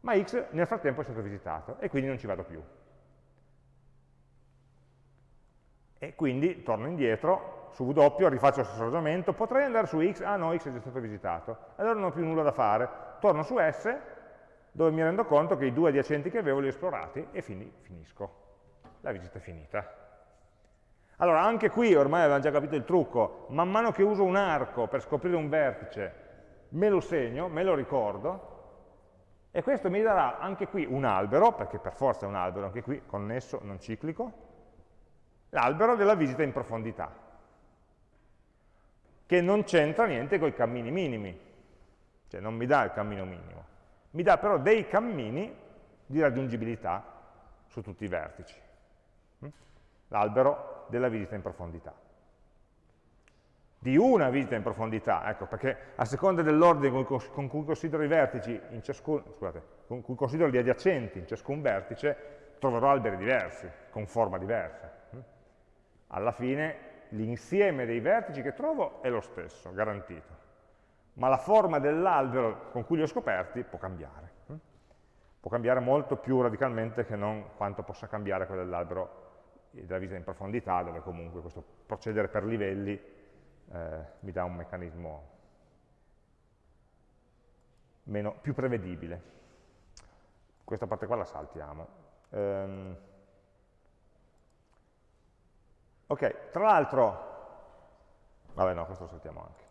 Ma x nel frattempo è stato visitato e quindi non ci vado più. E quindi torno indietro, su W rifaccio lo stesso ragionamento, potrei andare su x, ah no, x è già stato visitato, allora non ho più nulla da fare, torno su S, dove mi rendo conto che i due adiacenti che avevo li ho esplorati e finisco la visita è finita. Allora, anche qui ormai avevamo già capito il trucco, man mano che uso un arco per scoprire un vertice, me lo segno, me lo ricordo, e questo mi darà anche qui un albero, perché per forza è un albero, anche qui connesso, non ciclico, l'albero della visita in profondità, che non c'entra niente con i cammini minimi, cioè non mi dà il cammino minimo, mi dà però dei cammini di raggiungibilità su tutti i vertici l'albero della visita in profondità. Di una visita in profondità, ecco, perché a seconda dell'ordine con cui considero i vertici, ciascun, scusate, con cui considero gli adiacenti in ciascun vertice, troverò alberi diversi, con forma diversa. Alla fine l'insieme dei vertici che trovo è lo stesso, garantito, ma la forma dell'albero con cui li ho scoperti può cambiare. Può cambiare molto più radicalmente che non quanto possa cambiare quello dell'albero della visita in profondità, dove comunque questo procedere per livelli eh, mi dà un meccanismo meno, più prevedibile. Questa parte qua la saltiamo. Um, ok, tra l'altro, vabbè no, questo lo saltiamo anche.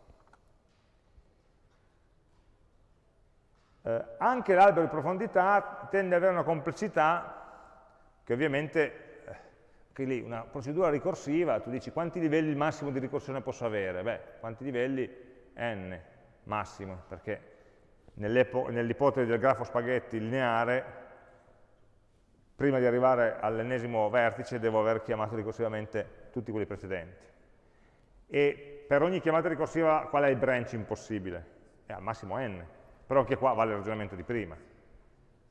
Eh, anche l'albero di profondità tende ad avere una complessità che ovviamente che lì una procedura ricorsiva, tu dici quanti livelli il massimo di ricorsione posso avere? Beh, quanti livelli? n massimo, perché nell'ipotesi del grafo spaghetti lineare, prima di arrivare all'ennesimo vertice devo aver chiamato ricorsivamente tutti quelli precedenti. E per ogni chiamata ricorsiva qual è il branching possibile? È al massimo n, però anche qua vale il ragionamento di prima,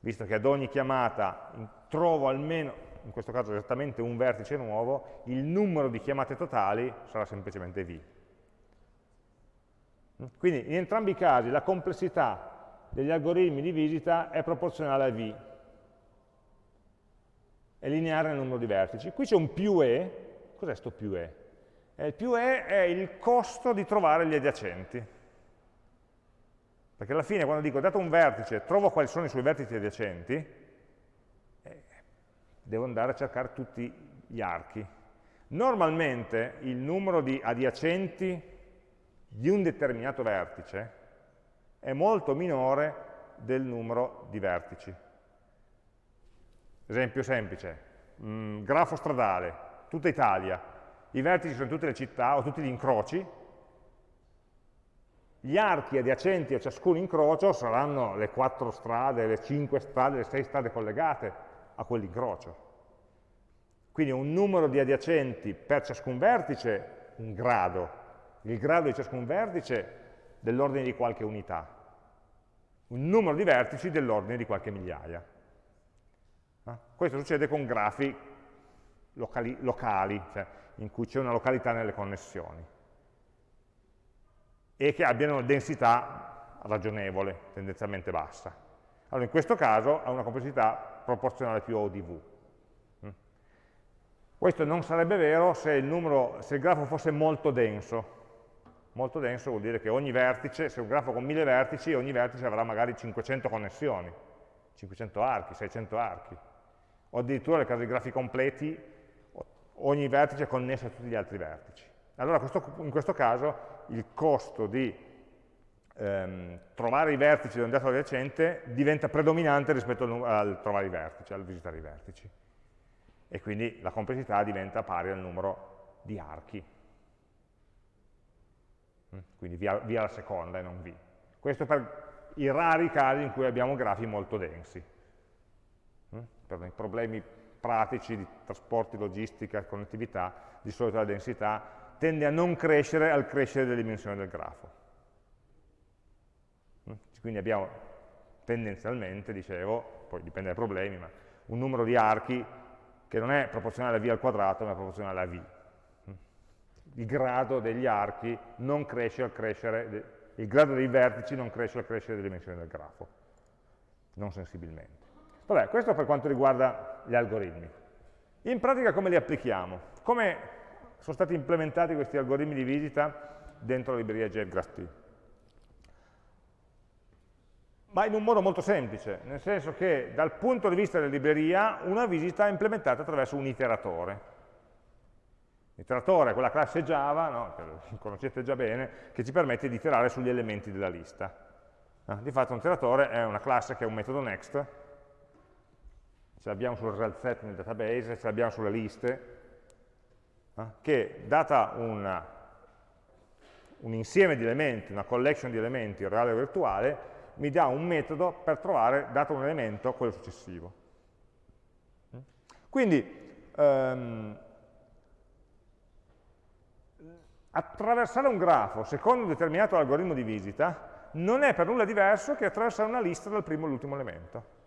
visto che ad ogni chiamata trovo almeno, in questo caso esattamente un vertice nuovo, il numero di chiamate totali sarà semplicemente v. Quindi in entrambi i casi la complessità degli algoritmi di visita è proporzionale a v, è lineare nel numero di vertici. Qui c'è un più e, cos'è questo più e? Eh, il più e è il costo di trovare gli adiacenti. Perché alla fine quando dico dato un vertice, trovo quali sono i suoi vertici adiacenti, devo andare a cercare tutti gli archi. Normalmente il numero di adiacenti di un determinato vertice è molto minore del numero di vertici. Esempio semplice, mh, mm, grafo stradale, tutta Italia, i vertici sono tutte le città o tutti gli incroci, gli archi adiacenti a ciascun incrocio saranno le quattro strade, le cinque strade, le sei strade collegate a quell'incrocio. Quindi un numero di adiacenti per ciascun vertice, un grado. Il grado di ciascun vertice dell'ordine di qualche unità. Un numero di vertici dell'ordine di qualche migliaia. Eh? Questo succede con grafi locali, locali cioè in cui c'è una località nelle connessioni e che abbiano una densità ragionevole, tendenzialmente bassa. Allora in questo caso ha una complessità proporzionale più O di V. Mm. Questo non sarebbe vero se il, numero, se il grafo fosse molto denso. Molto denso vuol dire che ogni vertice, se un grafo con 1000 vertici, ogni vertice avrà magari 500 connessioni, 500 archi, 600 archi. O addirittura nel caso di grafi completi, ogni vertice è connesso a tutti gli altri vertici. Allora questo, in questo caso il costo di ehm, trovare i vertici da un dato adiacente diventa predominante rispetto al, al trovare i vertici, al visitare i vertici. E quindi la complessità diventa pari al numero di archi. Mm, quindi via, via la seconda e non v. Questo per i rari casi in cui abbiamo grafi molto densi. Mm, per i problemi pratici di trasporti, logistica, connettività, di solito la densità tende a non crescere al crescere delle dimensioni del grafo. Quindi abbiamo tendenzialmente, dicevo, poi dipende dai problemi, ma un numero di archi che non è proporzionale a v al quadrato, ma è proporzionale a v. Il grado degli archi non cresce al crescere, il grado dei vertici non cresce al crescere delle dimensioni del grafo, non sensibilmente. Vabbè, questo per quanto riguarda gli algoritmi. In pratica come li applichiamo? Come sono stati implementati questi algoritmi di visita dentro la libreria JGraphT. Ma in un modo molto semplice, nel senso che dal punto di vista della libreria una visita è implementata attraverso un iteratore. L'iteratore è quella classe Java, no, che conoscete già bene, che ci permette di iterare sugli elementi della lista. Eh, di fatto un iteratore è una classe che è un metodo next, ce l'abbiamo sul result set nel database, ce l'abbiamo sulle liste, eh, che data una, un insieme di elementi, una collection di elementi reale o virtuale, mi dà un metodo per trovare, dato un elemento, quello successivo. Quindi, ehm, attraversare un grafo secondo un determinato algoritmo di visita non è per nulla diverso che attraversare una lista dal primo all'ultimo elemento.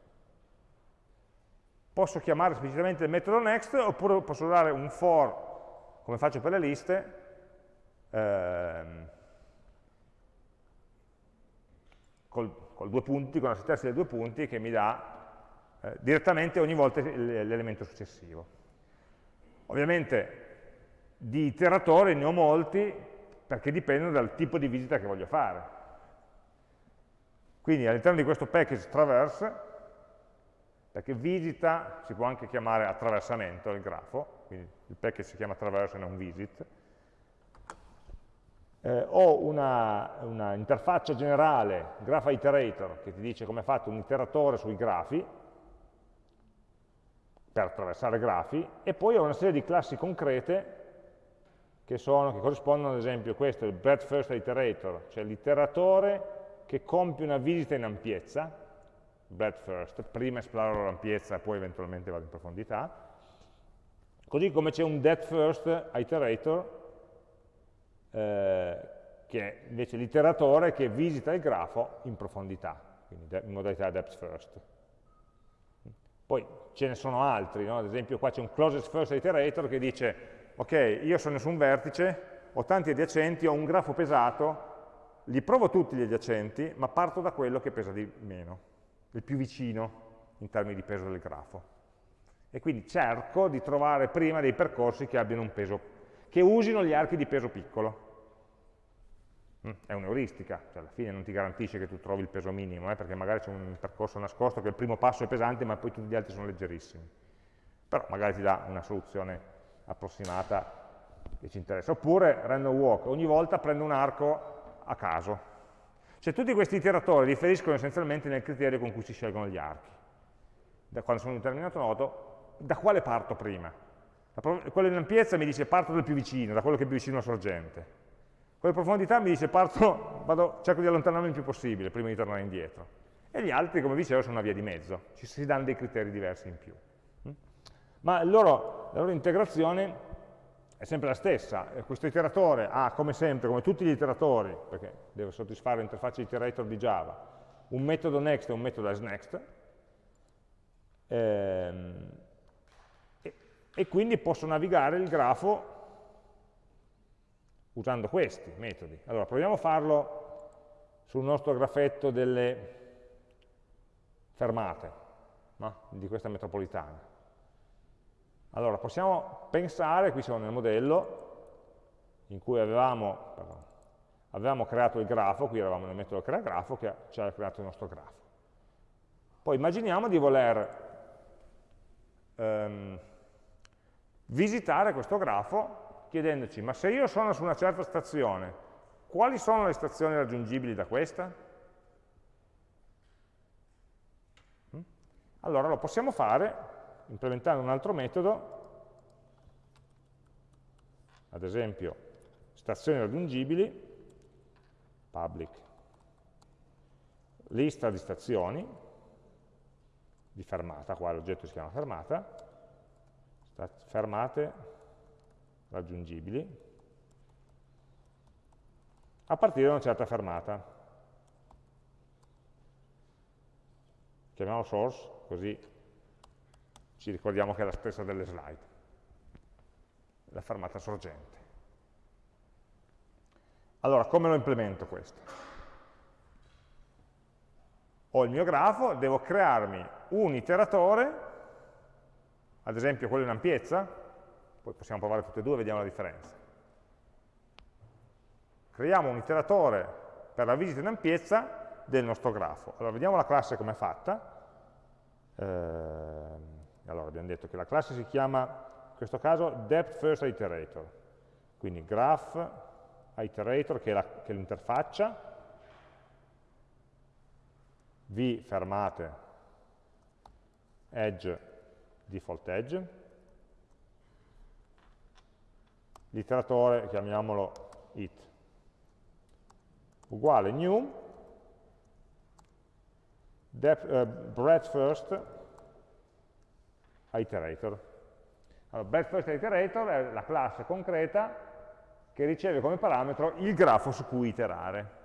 Posso chiamare esplicitamente il metodo next oppure posso usare un for come faccio per le liste, ehm, col, col, due punti, con la sintassi dei due punti che mi dà eh, direttamente ogni volta l'elemento successivo. Ovviamente di iteratori ne ho molti perché dipendono dal tipo di visita che voglio fare. Quindi all'interno di questo package traverse, perché visita si può anche chiamare attraversamento il grafo, quindi il package si chiama traverse e non visit, eh, ho una, una, interfaccia generale, graph iterator, che ti dice come è fatto un iteratore sui grafi, per attraversare grafi, e poi ho una serie di classi concrete che, sono, che corrispondono ad esempio, questo è il breadth first iterator, cioè l'iteratore che compie una visita in ampiezza, breadth first, prima esploro l'ampiezza poi eventualmente vado in profondità, Così come c'è un depth first iterator, eh, che è invece l'iteratore che visita il grafo in profondità, quindi in modalità depth first. Poi ce ne sono altri, no? ad esempio qua c'è un closest first iterator che dice, ok, io sono su un vertice, ho tanti adiacenti, ho un grafo pesato, li provo tutti gli adiacenti, ma parto da quello che pesa di meno, il più vicino in termini di peso del grafo e quindi cerco di trovare prima dei percorsi che abbiano un peso, che usino gli archi di peso piccolo. Mm, è un'euristica, cioè alla fine non ti garantisce che tu trovi il peso minimo, eh, perché magari c'è un percorso nascosto che il primo passo è pesante ma poi tutti gli altri sono leggerissimi. Però magari ti dà una soluzione approssimata che ci interessa. Oppure random walk, ogni volta prendo un arco a caso. Cioè tutti questi iteratori differiscono essenzialmente nel criterio con cui si scelgono gli archi. Da quando sono in un determinato nodo da quale parto prima? quello in ampiezza mi dice parto dal più vicino, da quello che è più vicino alla sorgente. Quello profondità mi dice parto, vado, cerco di allontanarmi il più possibile prima di tornare indietro. E gli altri, come dicevo, sono una via di mezzo, ci si danno dei criteri diversi in più. Mm? Ma loro, la loro integrazione è sempre la stessa, questo iteratore ha come sempre, come tutti gli iteratori, perché deve soddisfare l'interfaccia iterator di Java, un metodo next e un metodo asNext, ehm, e quindi posso navigare il grafo usando questi metodi. Allora, proviamo a farlo sul nostro grafetto delle fermate no? di questa metropolitana. Allora, possiamo pensare, qui siamo nel modello, in cui avevamo, pardon, avevamo creato il grafo, qui eravamo nel metodo crea grafo, che ci ha creato il nostro grafo. Poi immaginiamo di voler ehm, visitare questo grafo chiedendoci, ma se io sono su una certa stazione, quali sono le stazioni raggiungibili da questa? Mm? Allora lo possiamo fare implementando un altro metodo, ad esempio stazioni raggiungibili, public, lista di stazioni, di fermata, qua l'oggetto si chiama fermata, fermate raggiungibili, a partire da una certa fermata. Chiamiamolo source, così ci ricordiamo che è la stessa delle slide, la fermata sorgente. Allora, come lo implemento questo? Ho il mio grafo, devo crearmi un iteratore, ad esempio quello in ampiezza, poi possiamo provare tutte e due vediamo la differenza. Creiamo un iteratore per la visita in ampiezza del nostro grafo. Allora, vediamo la classe come è fatta. Eh, allora abbiamo detto che la classe si chiama, in questo caso, depth first iterator, quindi graph iterator che è l'interfaccia, v fermate, edge, default edge, l'iteratore chiamiamolo it, uguale new, depth, uh, breadth first, iterator. Allora, best first iterator è la classe concreta che riceve come parametro il grafo su cui iterare.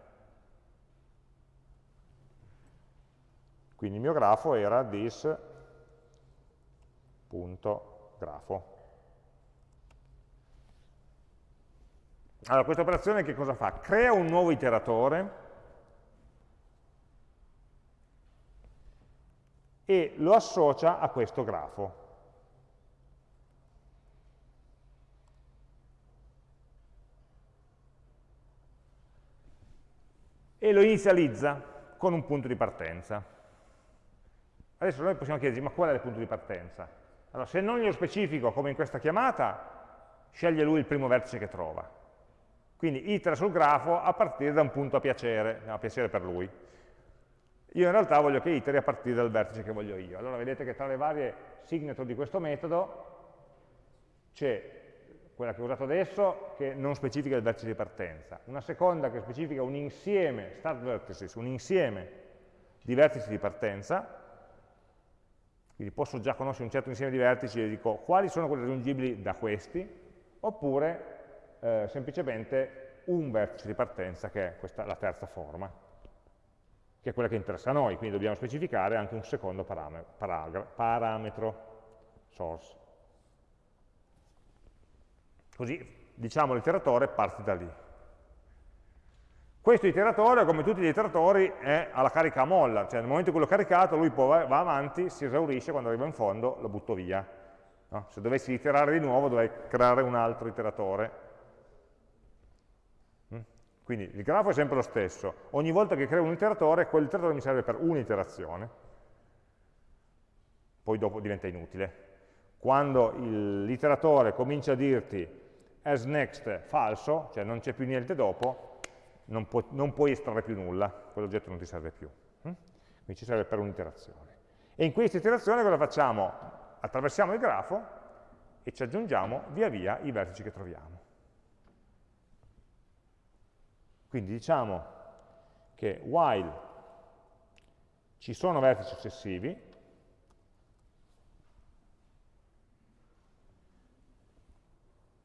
Quindi il mio grafo era this.grafo. Allora, questa operazione che cosa fa? Crea un nuovo iteratore e lo associa a questo grafo. E lo inizializza con un punto di partenza. Adesso noi possiamo chiederci, ma qual è il punto di partenza? Allora, se non glielo specifico, come in questa chiamata, sceglie lui il primo vertice che trova. Quindi itera sul grafo a partire da un punto a piacere, a piacere per lui. Io in realtà voglio che iteri a partire dal vertice che voglio io. Allora vedete che tra le varie signature di questo metodo c'è quella che ho usato adesso che non specifica il vertice di partenza, una seconda che specifica un insieme, start vertices, un insieme di vertici di partenza, quindi posso già conoscere un certo insieme di vertici e dico quali sono quelli raggiungibili da questi, oppure eh, semplicemente un vertice di partenza che è questa, la terza forma che è quella che interessa a noi, quindi dobbiamo specificare anche un secondo parametro, source. Così, diciamo, l'iteratore parte da lì. Questo iteratore, come tutti gli iteratori, è alla carica a molla, cioè nel momento in cui l'ho caricato lui va avanti, si esaurisce, quando arriva in fondo lo butto via. No? Se dovessi iterare di nuovo dovrei creare un altro iteratore quindi il grafo è sempre lo stesso. Ogni volta che creo un iteratore, quell'iteratore mi serve per un'iterazione, poi dopo diventa inutile. Quando l'iteratore comincia a dirti as next falso, cioè non c'è più niente dopo, non, pu non puoi estrarre più nulla, quell'oggetto non ti serve più. Hm? Quindi ci serve per un'iterazione. E in questa iterazione cosa facciamo? Attraversiamo il grafo e ci aggiungiamo via via i vertici che troviamo. Quindi diciamo che while ci sono vertici successivi,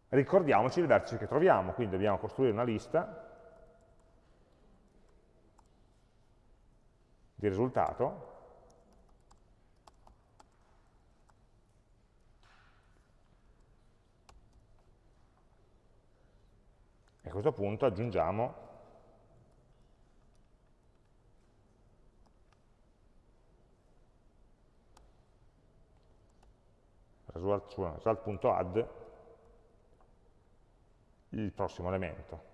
ricordiamoci il vertice che troviamo, quindi dobbiamo costruire una lista di risultato questo punto aggiungiamo result.add il prossimo elemento.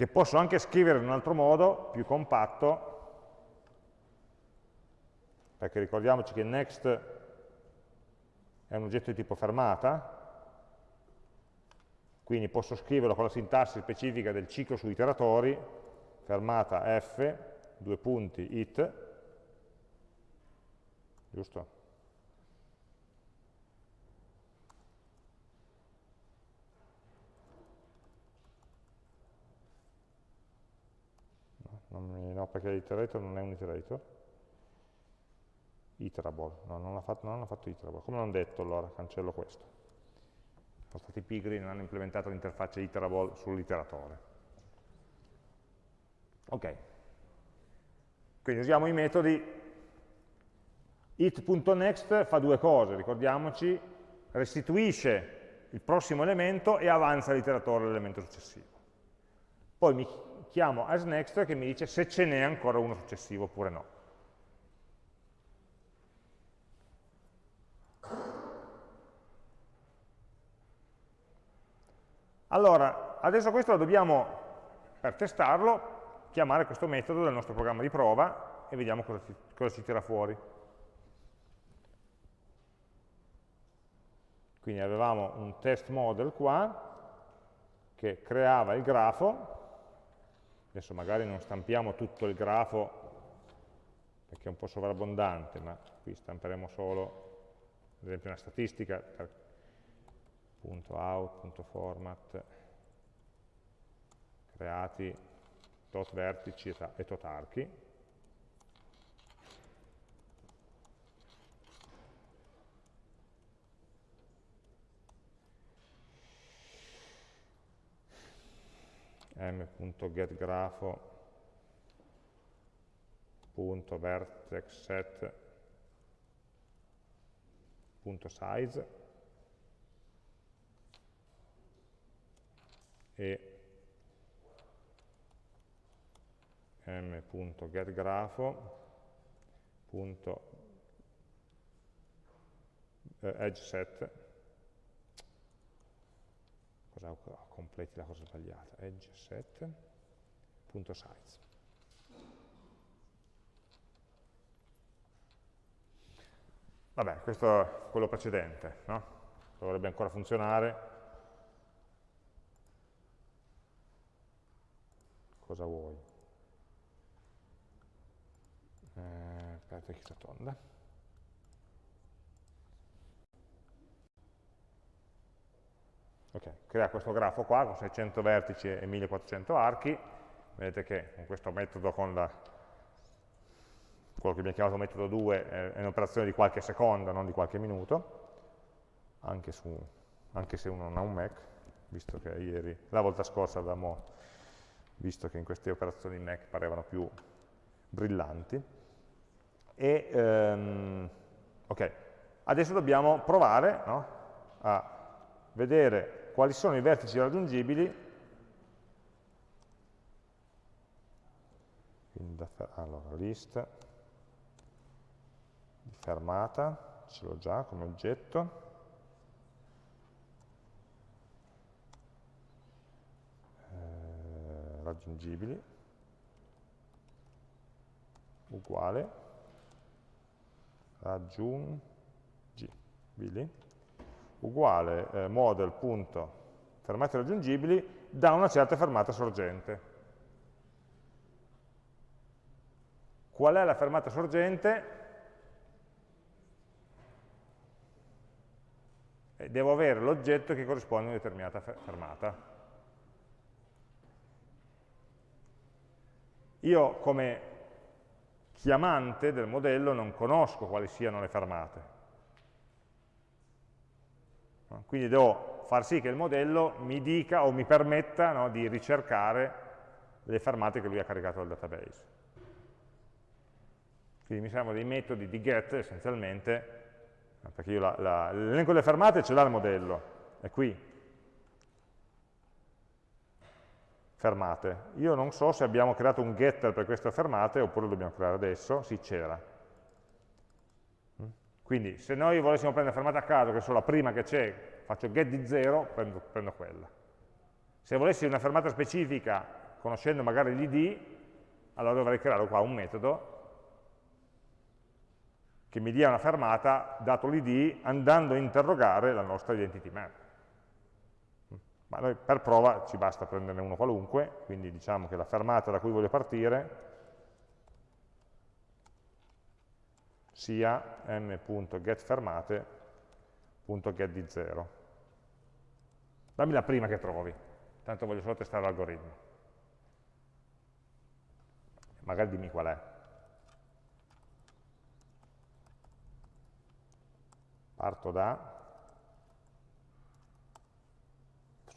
che posso anche scrivere in un altro modo, più compatto, perché ricordiamoci che next è un oggetto di tipo fermata, quindi posso scriverlo con la sintassi specifica del ciclo su iteratori, fermata f, due punti, it, giusto? No, perché l'iterator non è un iterator. Iterable, no, non ha fatto, fatto iterable. Come non detto allora, cancello questo. Sono stati pigri, non hanno implementato l'interfaccia iterable sull'iteratore. Ok. Quindi usiamo i metodi it.next fa due cose, ricordiamoci, restituisce il prossimo elemento e avanza l'iteratore all'elemento successivo. Poi mi chiamo asNext che mi dice se ce n'è ancora uno successivo oppure no. Allora, adesso questo lo dobbiamo, per testarlo, chiamare questo metodo del nostro programma di prova e vediamo cosa ci, cosa ci tira fuori. Quindi avevamo un test model qua che creava il grafo Adesso magari non stampiamo tutto il grafo perché è un po' sovrabbondante, ma qui stamperemo solo, ad esempio, una statistica per punto out, punto format, creati tot vertici e tot archi. m.getgrapho.vertexset.size e m.getgrapho.edgeset cosa completi la cosa sbagliata, edge set.size. Vabbè, questo è quello precedente, no? Dovrebbe ancora funzionare. Cosa vuoi? Eh, aspetta, chi sta tonda. Okay. Crea questo grafo qua con 600 vertici e 1400 archi, vedete che con questo metodo, con la, quello che abbiamo chiamato metodo 2, è un'operazione di qualche secondo, non di qualche minuto, anche, su, anche, se uno non ha un Mac, visto che ieri, la volta scorsa avevamo visto che in queste operazioni Mac parevano più brillanti. E, um, ok, adesso dobbiamo provare no, a vedere quali sono i vertici raggiungibili allora, list fermata, ce l'ho già come oggetto, raggiungibili, uguale, raggiungibili, uguale eh, model.fermate raggiungibili da una certa fermata sorgente. Qual è la fermata sorgente? Eh, devo avere l'oggetto che corrisponde a una determinata fermata. Io come chiamante del modello non conosco quali siano le fermate Quindi devo far sì che il modello mi dica o mi permetta no, di ricercare le fermate che lui ha caricato dal database. Quindi mi servono dei metodi di get essenzialmente, perché l'elenco delle fermate ce l'ha il modello, è qui. Fermate. Io non so se abbiamo creato un getter per queste fermate oppure lo dobbiamo creare adesso, sì c'era. Quindi se noi volessimo prendere fermata a caso, che sono la prima che c'è, faccio get di 0, prendo, prendo, quella. Se volessi una fermata specifica, conoscendo magari l'id, allora dovrei creare qua un metodo che mi dia una fermata, dato l'id, andando a interrogare la nostra identity map. Ma noi per prova ci basta prenderne uno qualunque, quindi diciamo che la fermata da cui voglio partire sia m.getFermate.get di 0. Dammi la prima che trovi, tanto voglio solo testare l'algoritmo. Magari dimmi qual è. Parto da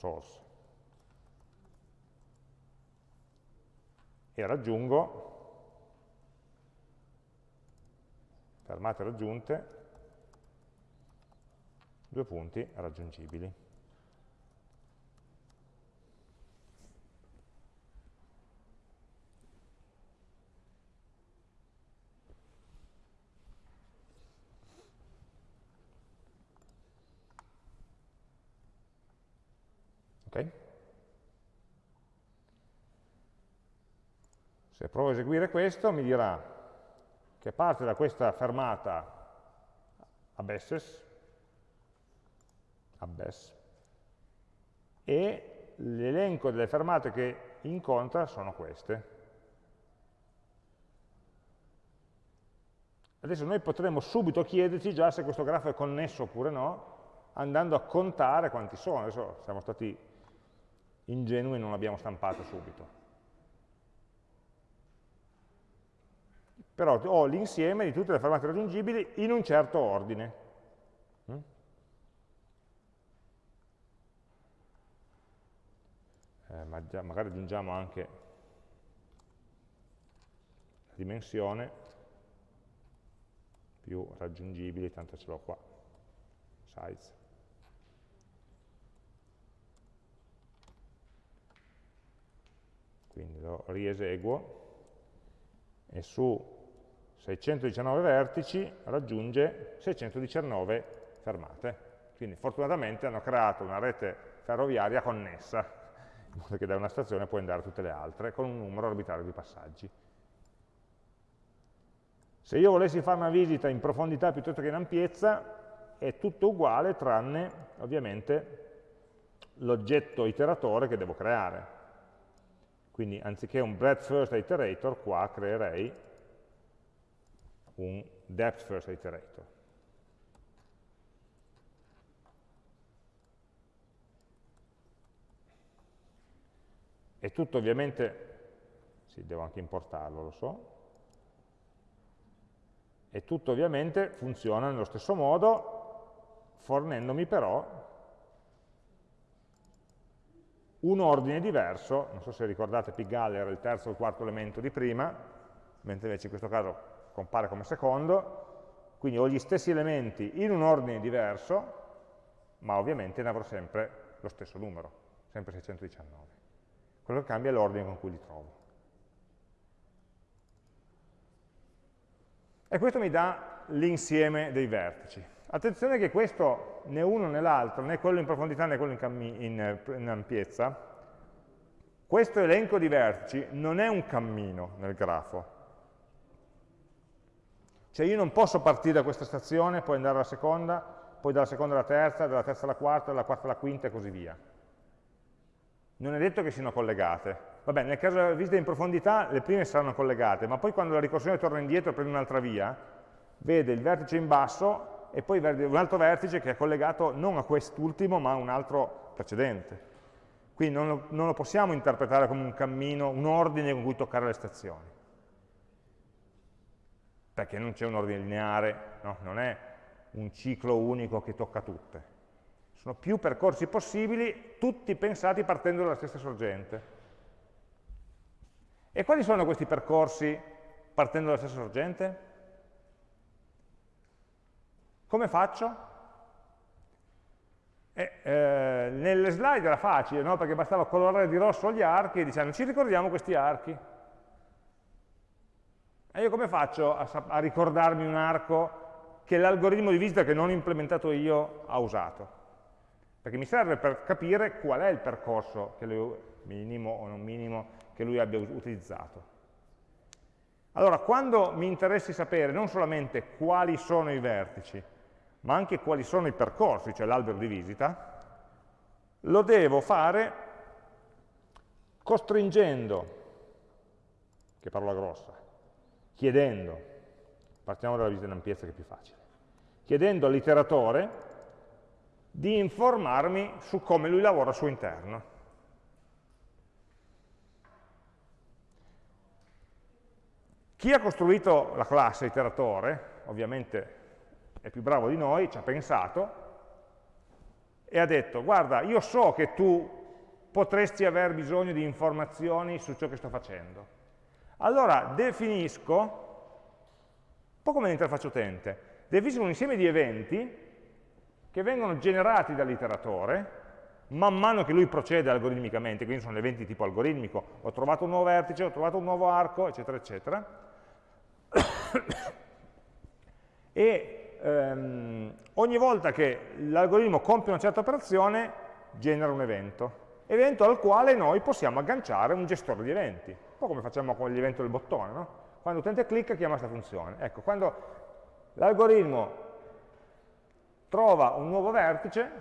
source e raggiungo fermate raggiunte, due punti raggiungibili. Ok? Se provo a eseguire questo mi dirà che parte da questa fermata abesses, abbess, e l'elenco delle fermate che incontra sono queste. Adesso noi potremmo subito chiederci già se questo grafo è connesso oppure no, andando a contare quanti sono. Adesso siamo stati ingenui e non l'abbiamo stampato subito. però ho l'insieme di tutte le fermate raggiungibili in un certo ordine. Mm? Eh, ma già, magari aggiungiamo anche la dimensione più raggiungibili, tanto ce l'ho qua, size. Quindi lo rieseguo e su 619 vertici raggiunge 619 fermate. Quindi fortunatamente hanno creato una rete ferroviaria connessa, in modo che da una stazione puoi andare a tutte le altre, con un numero arbitrario di passaggi. Se io volessi fare una visita in profondità piuttosto che in ampiezza, è tutto uguale tranne, ovviamente, l'oggetto iteratore che devo creare. Quindi anziché un breadth first iterator, qua creerei un depth first iterator. E tutto ovviamente, sì, devo anche importarlo, lo so, e tutto ovviamente funziona nello stesso modo, fornendomi però un ordine diverso, non so se ricordate Pigalle era il terzo o il quarto elemento di prima, mentre invece in questo caso compare come secondo, quindi ho gli stessi elementi in un ordine diverso, ma ovviamente ne avrò sempre lo stesso numero, sempre 619. Quello che cambia è l'ordine con cui li trovo. E questo mi dà l'insieme dei vertici. Attenzione che questo, né uno né l'altro, né quello in profondità né quello in, in, in ampiezza, questo elenco di vertici non è un cammino nel grafo, cioè io non posso partire da questa stazione, poi andare alla seconda, poi dalla seconda alla terza, dalla terza alla quarta, dalla quarta alla quinta e così via. Non è detto che siano collegate. Vabbè, nel caso della visita in profondità le prime saranno collegate, ma poi quando la ricorsione torna indietro e prende un'altra via, vede il vertice in basso e poi un altro vertice che è collegato non a quest'ultimo ma a un altro precedente. Quindi non lo, non lo possiamo interpretare come un cammino, un ordine con cui toccare le stazioni perché non c'è un ordine lineare, no? non è un ciclo unico che tocca tutte. Sono più percorsi possibili, tutti pensati partendo dalla stessa sorgente. E quali sono questi percorsi partendo dalla stessa sorgente? Come faccio? Eh, eh, nelle slide era facile, no? perché bastava colorare di rosso gli archi e dicendo ci ricordiamo questi archi. E io come faccio a, a ricordarmi un arco che l'algoritmo di visita che non ho implementato io ha usato? Perché mi serve per capire qual è il percorso lui, minimo o non minimo che lui abbia utilizzato. Allora, quando mi interessi sapere non solamente quali sono i vertici, ma anche quali sono i percorsi, cioè l'albero di visita, lo devo fare costringendo, che parola grossa, chiedendo, partiamo dalla visita in ampiezza che è più facile, chiedendo all'iteratore di informarmi su come lui lavora al suo interno. Chi ha costruito la classe iteratore, ovviamente è più bravo di noi, ci ha pensato e ha detto, guarda, io so che tu potresti aver bisogno di informazioni su ciò che sto facendo. Allora definisco, un po' come l'interfaccia utente, definisco un insieme di eventi che vengono generati dall'iteratore man mano che lui procede algoritmicamente, quindi sono eventi tipo algoritmico, ho trovato un nuovo vertice, ho trovato un nuovo arco, eccetera, eccetera, e ehm, ogni volta che l'algoritmo compie una certa operazione genera un evento, evento al quale noi possiamo agganciare un gestore di eventi po' come facciamo con l'evento del bottone, no? Quando l'utente clicca chiama questa funzione. Ecco, quando l'algoritmo trova un nuovo vertice,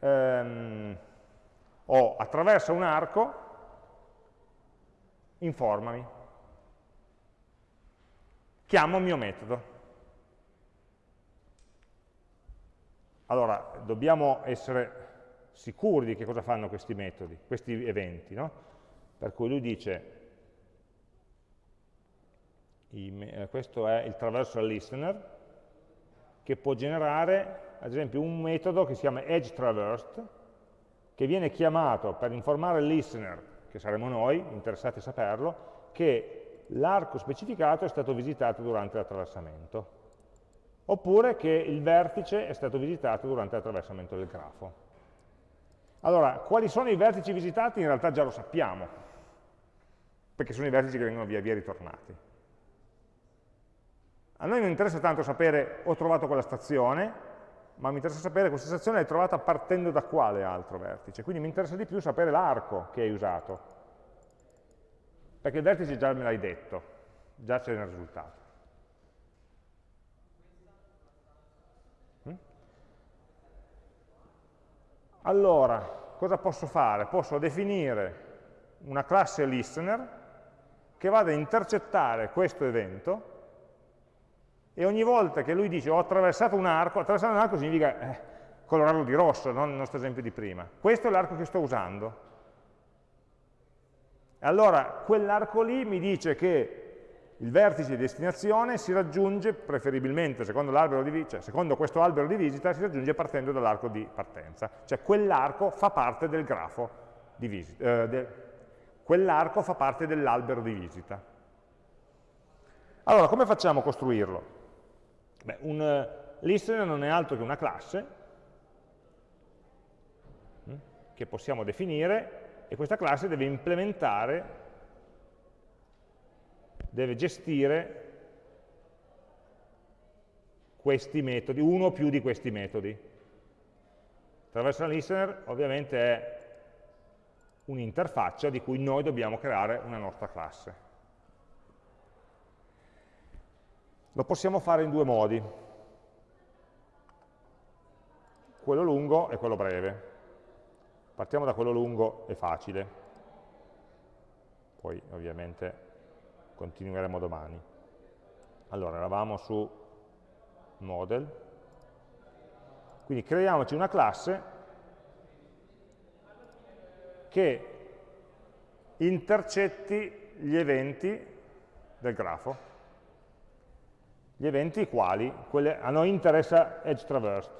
ehm, o attraversa un arco, informami. Chiamo il mio metodo. Allora, dobbiamo essere sicuri di che cosa fanno questi metodi, questi eventi, no? Per cui lui dice, eh, questo è il traversal listener, che può generare, ad esempio, un metodo che si chiama edge traversed, che viene chiamato per informare il listener, che saremo noi, interessati a saperlo, che l'arco specificato è stato visitato durante l'attraversamento, oppure che il vertice è stato visitato durante l'attraversamento del grafo. Allora, quali sono i vertici visitati? In realtà già lo sappiamo, perché sono i vertici che vengono via via ritornati. A noi non interessa tanto sapere ho trovato quella stazione, ma mi interessa sapere questa stazione l'hai trovata partendo da quale altro vertice. Quindi mi interessa di più sapere l'arco che hai usato, perché il vertice già me l'hai detto, già c'è nel risultato. Allora, cosa posso fare? Posso definire una classe listener che vada a intercettare questo evento e ogni volta che lui dice ho attraversato un arco, attraversare un arco significa eh, colorarlo di rosso, non il nostro esempio di prima. Questo è l'arco che sto usando. Allora, quell'arco lì mi dice che il vertice di destinazione si raggiunge preferibilmente, secondo, di, cioè, secondo questo albero di visita, si raggiunge partendo dall'arco di partenza. Cioè quell'arco fa parte del grafo di visita, eh, de, quell'arco fa parte dell'albero di visita. Allora, come facciamo a costruirlo? Beh, un uh, listener non è altro che una classe hm, che possiamo definire e questa classe deve implementare deve gestire questi metodi, uno o più di questi metodi. Traversal listener ovviamente è un'interfaccia di cui noi dobbiamo creare una nostra classe. Lo possiamo fare in due modi, quello lungo e quello breve. Partiamo da quello lungo e facile, poi ovviamente continueremo domani. Allora, eravamo su model, quindi creiamoci una classe che intercetti gli eventi del grafo. Gli eventi quali quelle, a noi interessa edge traversed.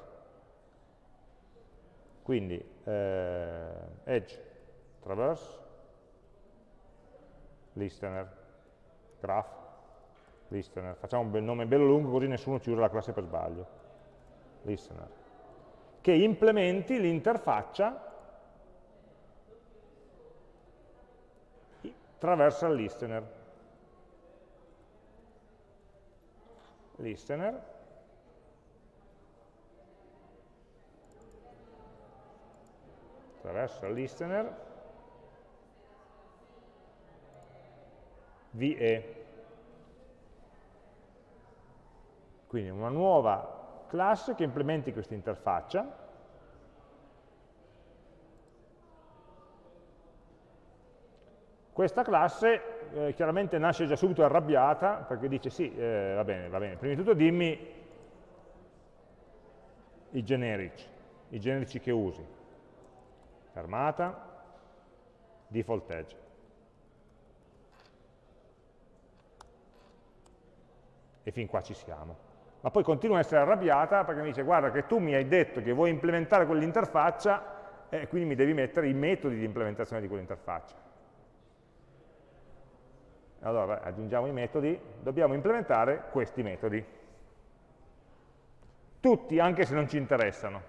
Quindi eh, edge traverse listener graph listener. Facciamo un nome bello lungo così nessuno ci usa la classe per sbaglio. Listener. Che implementi l'interfaccia traversa il listener. Listener. Attraverso il listener. VE. Quindi una nuova classe che implementi questa interfaccia Questa classe eh, chiaramente nasce già subito arrabbiata perché dice sì, eh, va bene, va bene, prima di tutto dimmi i generici, i generici che usi, fermata, default edge. E fin qua ci siamo ma poi continua a essere arrabbiata perché mi dice guarda che tu mi hai detto che vuoi implementare quell'interfaccia e quindi mi devi mettere i metodi di implementazione di quell'interfaccia. Allora aggiungiamo i metodi, dobbiamo implementare questi metodi. Tutti, anche se non ci interessano,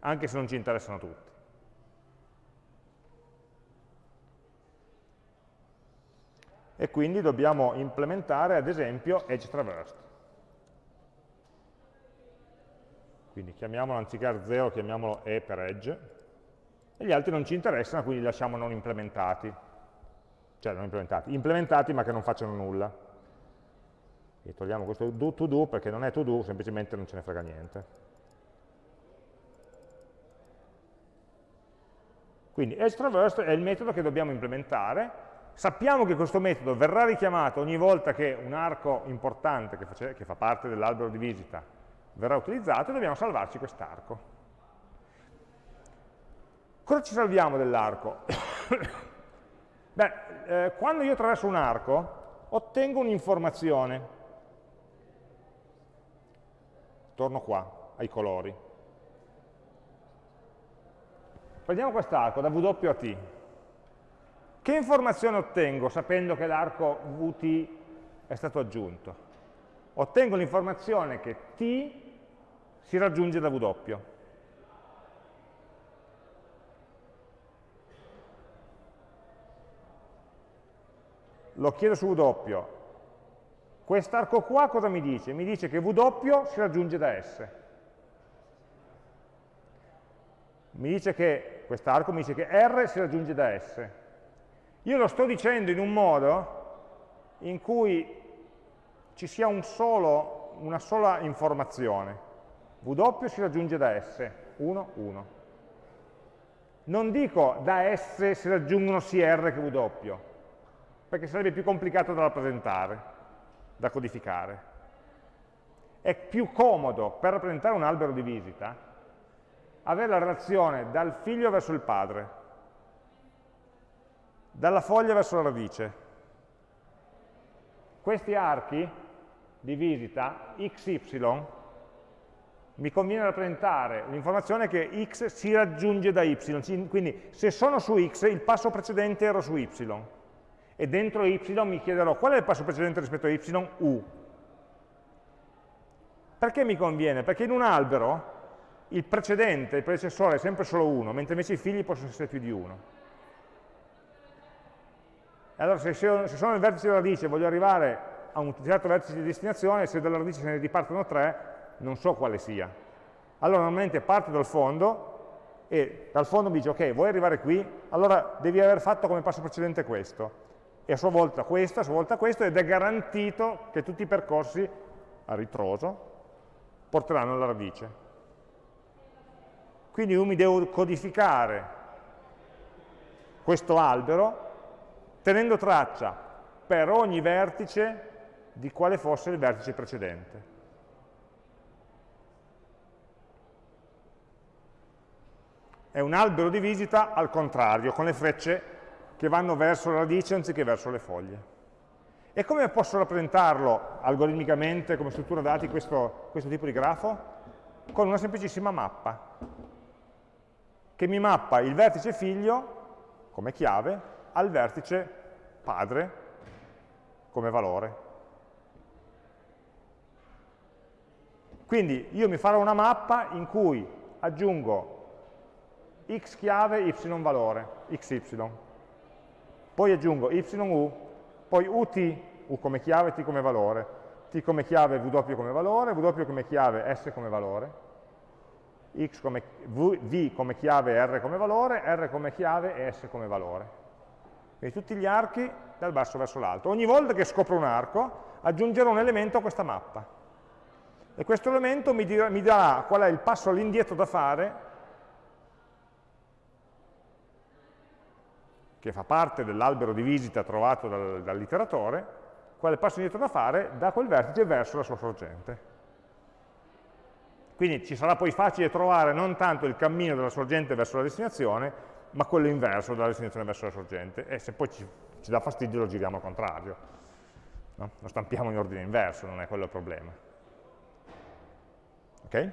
anche se non ci interessano tutti. E quindi dobbiamo implementare, ad esempio, edge traversed. quindi chiamiamolo anziché R0, chiamiamolo E per edge, e gli altri non ci interessano, quindi li lasciamo non implementati, cioè non implementati, implementati ma che non facciano nulla. E togliamo questo do to do perché non è to do, semplicemente non ce ne frega niente. Quindi edge traverse è il metodo che dobbiamo implementare, sappiamo che questo metodo verrà richiamato ogni volta che un arco importante che, che fa parte dell'albero di visita verrà utilizzato e dobbiamo salvarci quest'arco. Cosa ci salviamo dell'arco? Beh, eh, quando io attraverso un arco ottengo un'informazione. Torno qua, ai colori. Prendiamo quest'arco da W a T. Che informazione ottengo sapendo che l'arco Vt è stato aggiunto? Ottengo l'informazione che T si raggiunge da W. Lo chiedo su W. Quest'arco qua cosa mi dice? Mi dice che W si raggiunge da S. Mi dice che, quest'arco mi dice che R si raggiunge da S. Io lo sto dicendo in un modo in cui ci sia un solo, una sola informazione. W si raggiunge da S, 1, 1. Non dico da S si raggiungono sia R che W, perché sarebbe più complicato da rappresentare, da codificare. È più comodo per rappresentare un albero di visita avere la relazione dal figlio verso il padre, dalla foglia verso la radice. Questi archi di visita, xy, mi conviene rappresentare l'informazione che x si raggiunge da y, quindi se sono su x il passo precedente era su y, e dentro y mi chiederò qual è il passo precedente rispetto a y? u. Perché mi conviene? Perché in un albero il precedente, il predecessore è sempre solo uno, mentre invece i figli possono essere più di uno. Allora se, se sono nel vertice della radice e voglio arrivare a un certo vertice di destinazione, se dalla radice se ne ripartono tre, non so quale sia. Allora normalmente parte dal fondo e dal fondo mi dice ok, vuoi arrivare qui? Allora devi aver fatto come passo precedente questo e a sua volta questo, a sua volta questo ed è garantito che tutti i percorsi a ritroso porteranno alla radice. Quindi io mi devo codificare questo albero tenendo traccia per ogni vertice di quale fosse il vertice precedente. È un albero di visita al contrario, con le frecce che vanno verso la radice anziché verso le foglie. E come posso rappresentarlo algoritmicamente come struttura dati questo, questo tipo di grafo? Con una semplicissima mappa, che mi mappa il vertice figlio come chiave al vertice padre come valore. Quindi io mi farò una mappa in cui aggiungo x chiave, y valore, xy. Poi aggiungoyu, poi ut, u come chiave, t come valore, t come chiave, w come valore, w come chiave, s come valore, x come, v, v come chiave, r come valore, r come chiave e s come valore. Quindi tutti gli archi dal basso verso l'alto. Ogni volta che scopro un arco aggiungerò un elemento a questa mappa e questo elemento mi, dirà, mi darà qual è il passo all'indietro da fare che fa parte dell'albero di visita trovato dal, dall'iteratore, qual è il passo indietro da fare da quel vertice verso la sua sorgente. Quindi ci sarà poi facile trovare non tanto il cammino dalla sorgente verso la destinazione, ma quello inverso dalla destinazione verso la sorgente. E se poi ci, ci dà fastidio lo giriamo al contrario. No? Lo stampiamo in ordine inverso, non è quello il problema. Okay?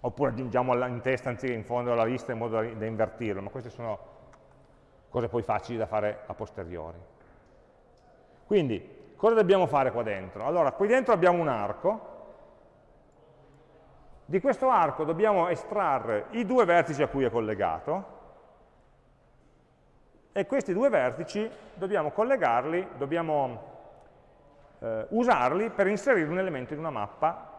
Oppure aggiungiamo in testa anziché in fondo alla lista in modo da, da invertirlo, ma queste sono cose poi facili da fare a posteriori. Quindi, cosa dobbiamo fare qua dentro? Allora, qui dentro abbiamo un arco, di questo arco dobbiamo estrarre i due vertici a cui è collegato, e questi due vertici dobbiamo collegarli, dobbiamo eh, usarli per inserire un elemento in una mappa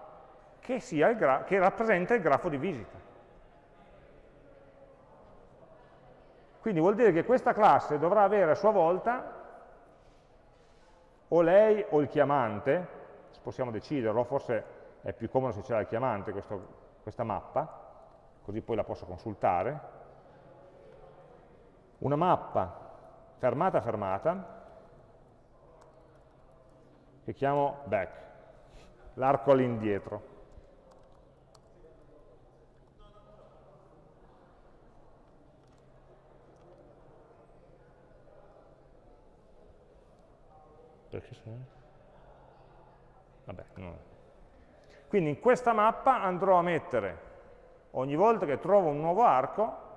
che, che rappresenta il grafo di visita. Quindi vuol dire che questa classe dovrà avere a sua volta o lei o il chiamante, possiamo deciderlo, forse è più comodo se c'è il chiamante questo, questa mappa, così poi la posso consultare, una mappa fermata fermata che chiamo back, l'arco all'indietro. Perché sono... Vabbè, no. Quindi in questa mappa andrò a mettere, ogni volta che trovo un nuovo arco,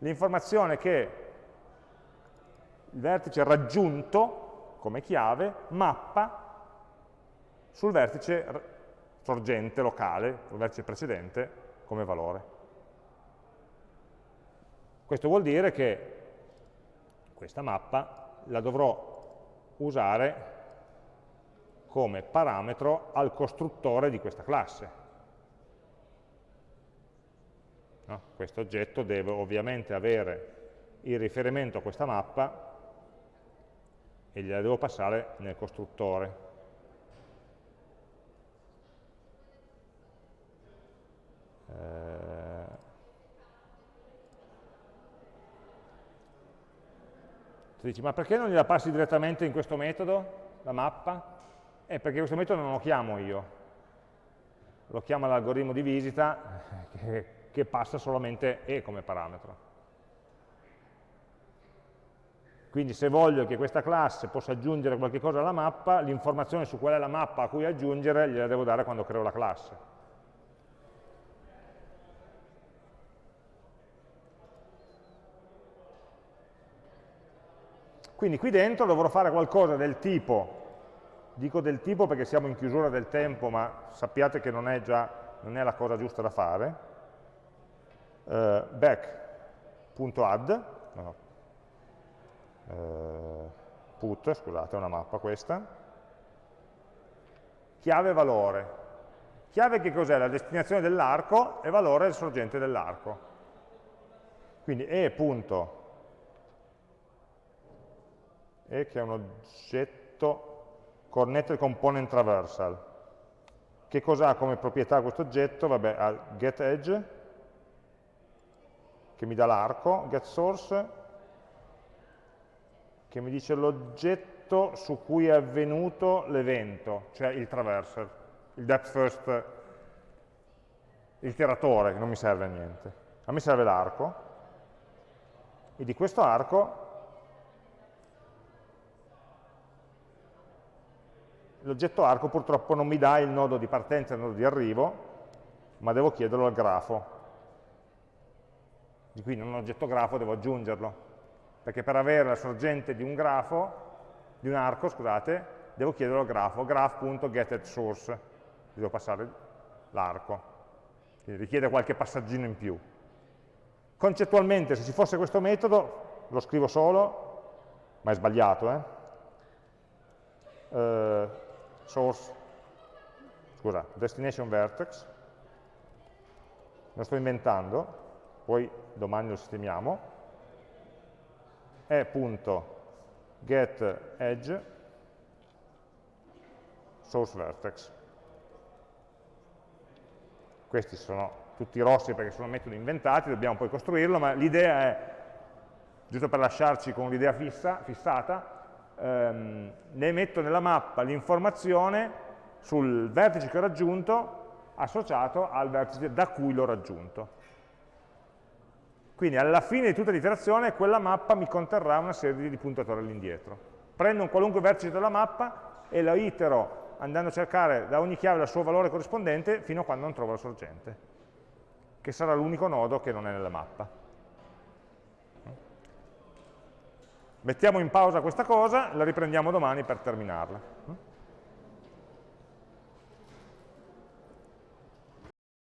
l'informazione che il vertice raggiunto come chiave mappa sul vertice sorgente locale, sul vertice precedente, come valore. Questo vuol dire che questa mappa la dovrò usare come parametro al costruttore di questa classe. No? Questo oggetto deve ovviamente avere il riferimento a questa mappa e gliela devo passare nel costruttore. Eh, Tu dici, ma perché non gliela passi direttamente in questo metodo, la mappa? Eh, perché questo metodo non lo chiamo io, lo chiama l'algoritmo di visita che, che passa solamente E come parametro. Quindi se voglio che questa classe possa aggiungere qualche cosa alla mappa, l'informazione su qual è la mappa a cui aggiungere gliela devo dare quando creo la classe. Quindi qui dentro dovrò fare qualcosa del tipo, dico del tipo perché siamo in chiusura del tempo, ma sappiate che non è, già, non è la cosa giusta da fare, uh, back.add, no, uh, put, scusate, è una mappa questa, chiave valore. Chiave che cos'è? La destinazione dell'arco e valore il sorgente dell'arco. Quindi e.valore e che è un oggetto connected component traversal. Che cosa ha come proprietà questo oggetto? Vabbè, ha getEdge, che mi dà l'arco, getSource, che mi dice l'oggetto su cui è avvenuto l'evento, cioè il traversal, il depth first, il tiratore, che non mi serve a niente. A me serve l'arco, e di questo arco l'oggetto arco purtroppo non mi dà il nodo di partenza e il nodo di arrivo, ma devo chiederlo al grafo. Di qui in un oggetto grafo devo aggiungerlo, perché per avere la sorgente di un grafo, di un arco, scusate, devo chiederlo al grafo, graph.getAdSource, devo passare l'arco, quindi richiede qualche passaggino in più. Concettualmente, se ci fosse questo metodo, lo scrivo solo, ma è sbagliato, eh? Uh, source, scusa, destination vertex, lo sto inventando, poi domani lo sistemiamo, è punto get edge source vertex. Questi sono tutti rossi perché sono metodi inventati, dobbiamo poi costruirlo, ma l'idea è, giusto per lasciarci con l'idea fissa, fissata, ehm, ne metto nella mappa l'informazione sul vertice che ho raggiunto associato al vertice da cui l'ho raggiunto. Quindi alla fine di tutta l'iterazione quella mappa mi conterrà una serie di puntatori all'indietro. Prendo un qualunque vertice della mappa e lo itero andando a cercare da ogni chiave il suo valore corrispondente fino a quando non trovo la sorgente, che sarà l'unico nodo che non è nella mappa. Mettiamo in pausa questa cosa, la riprendiamo domani per terminarla.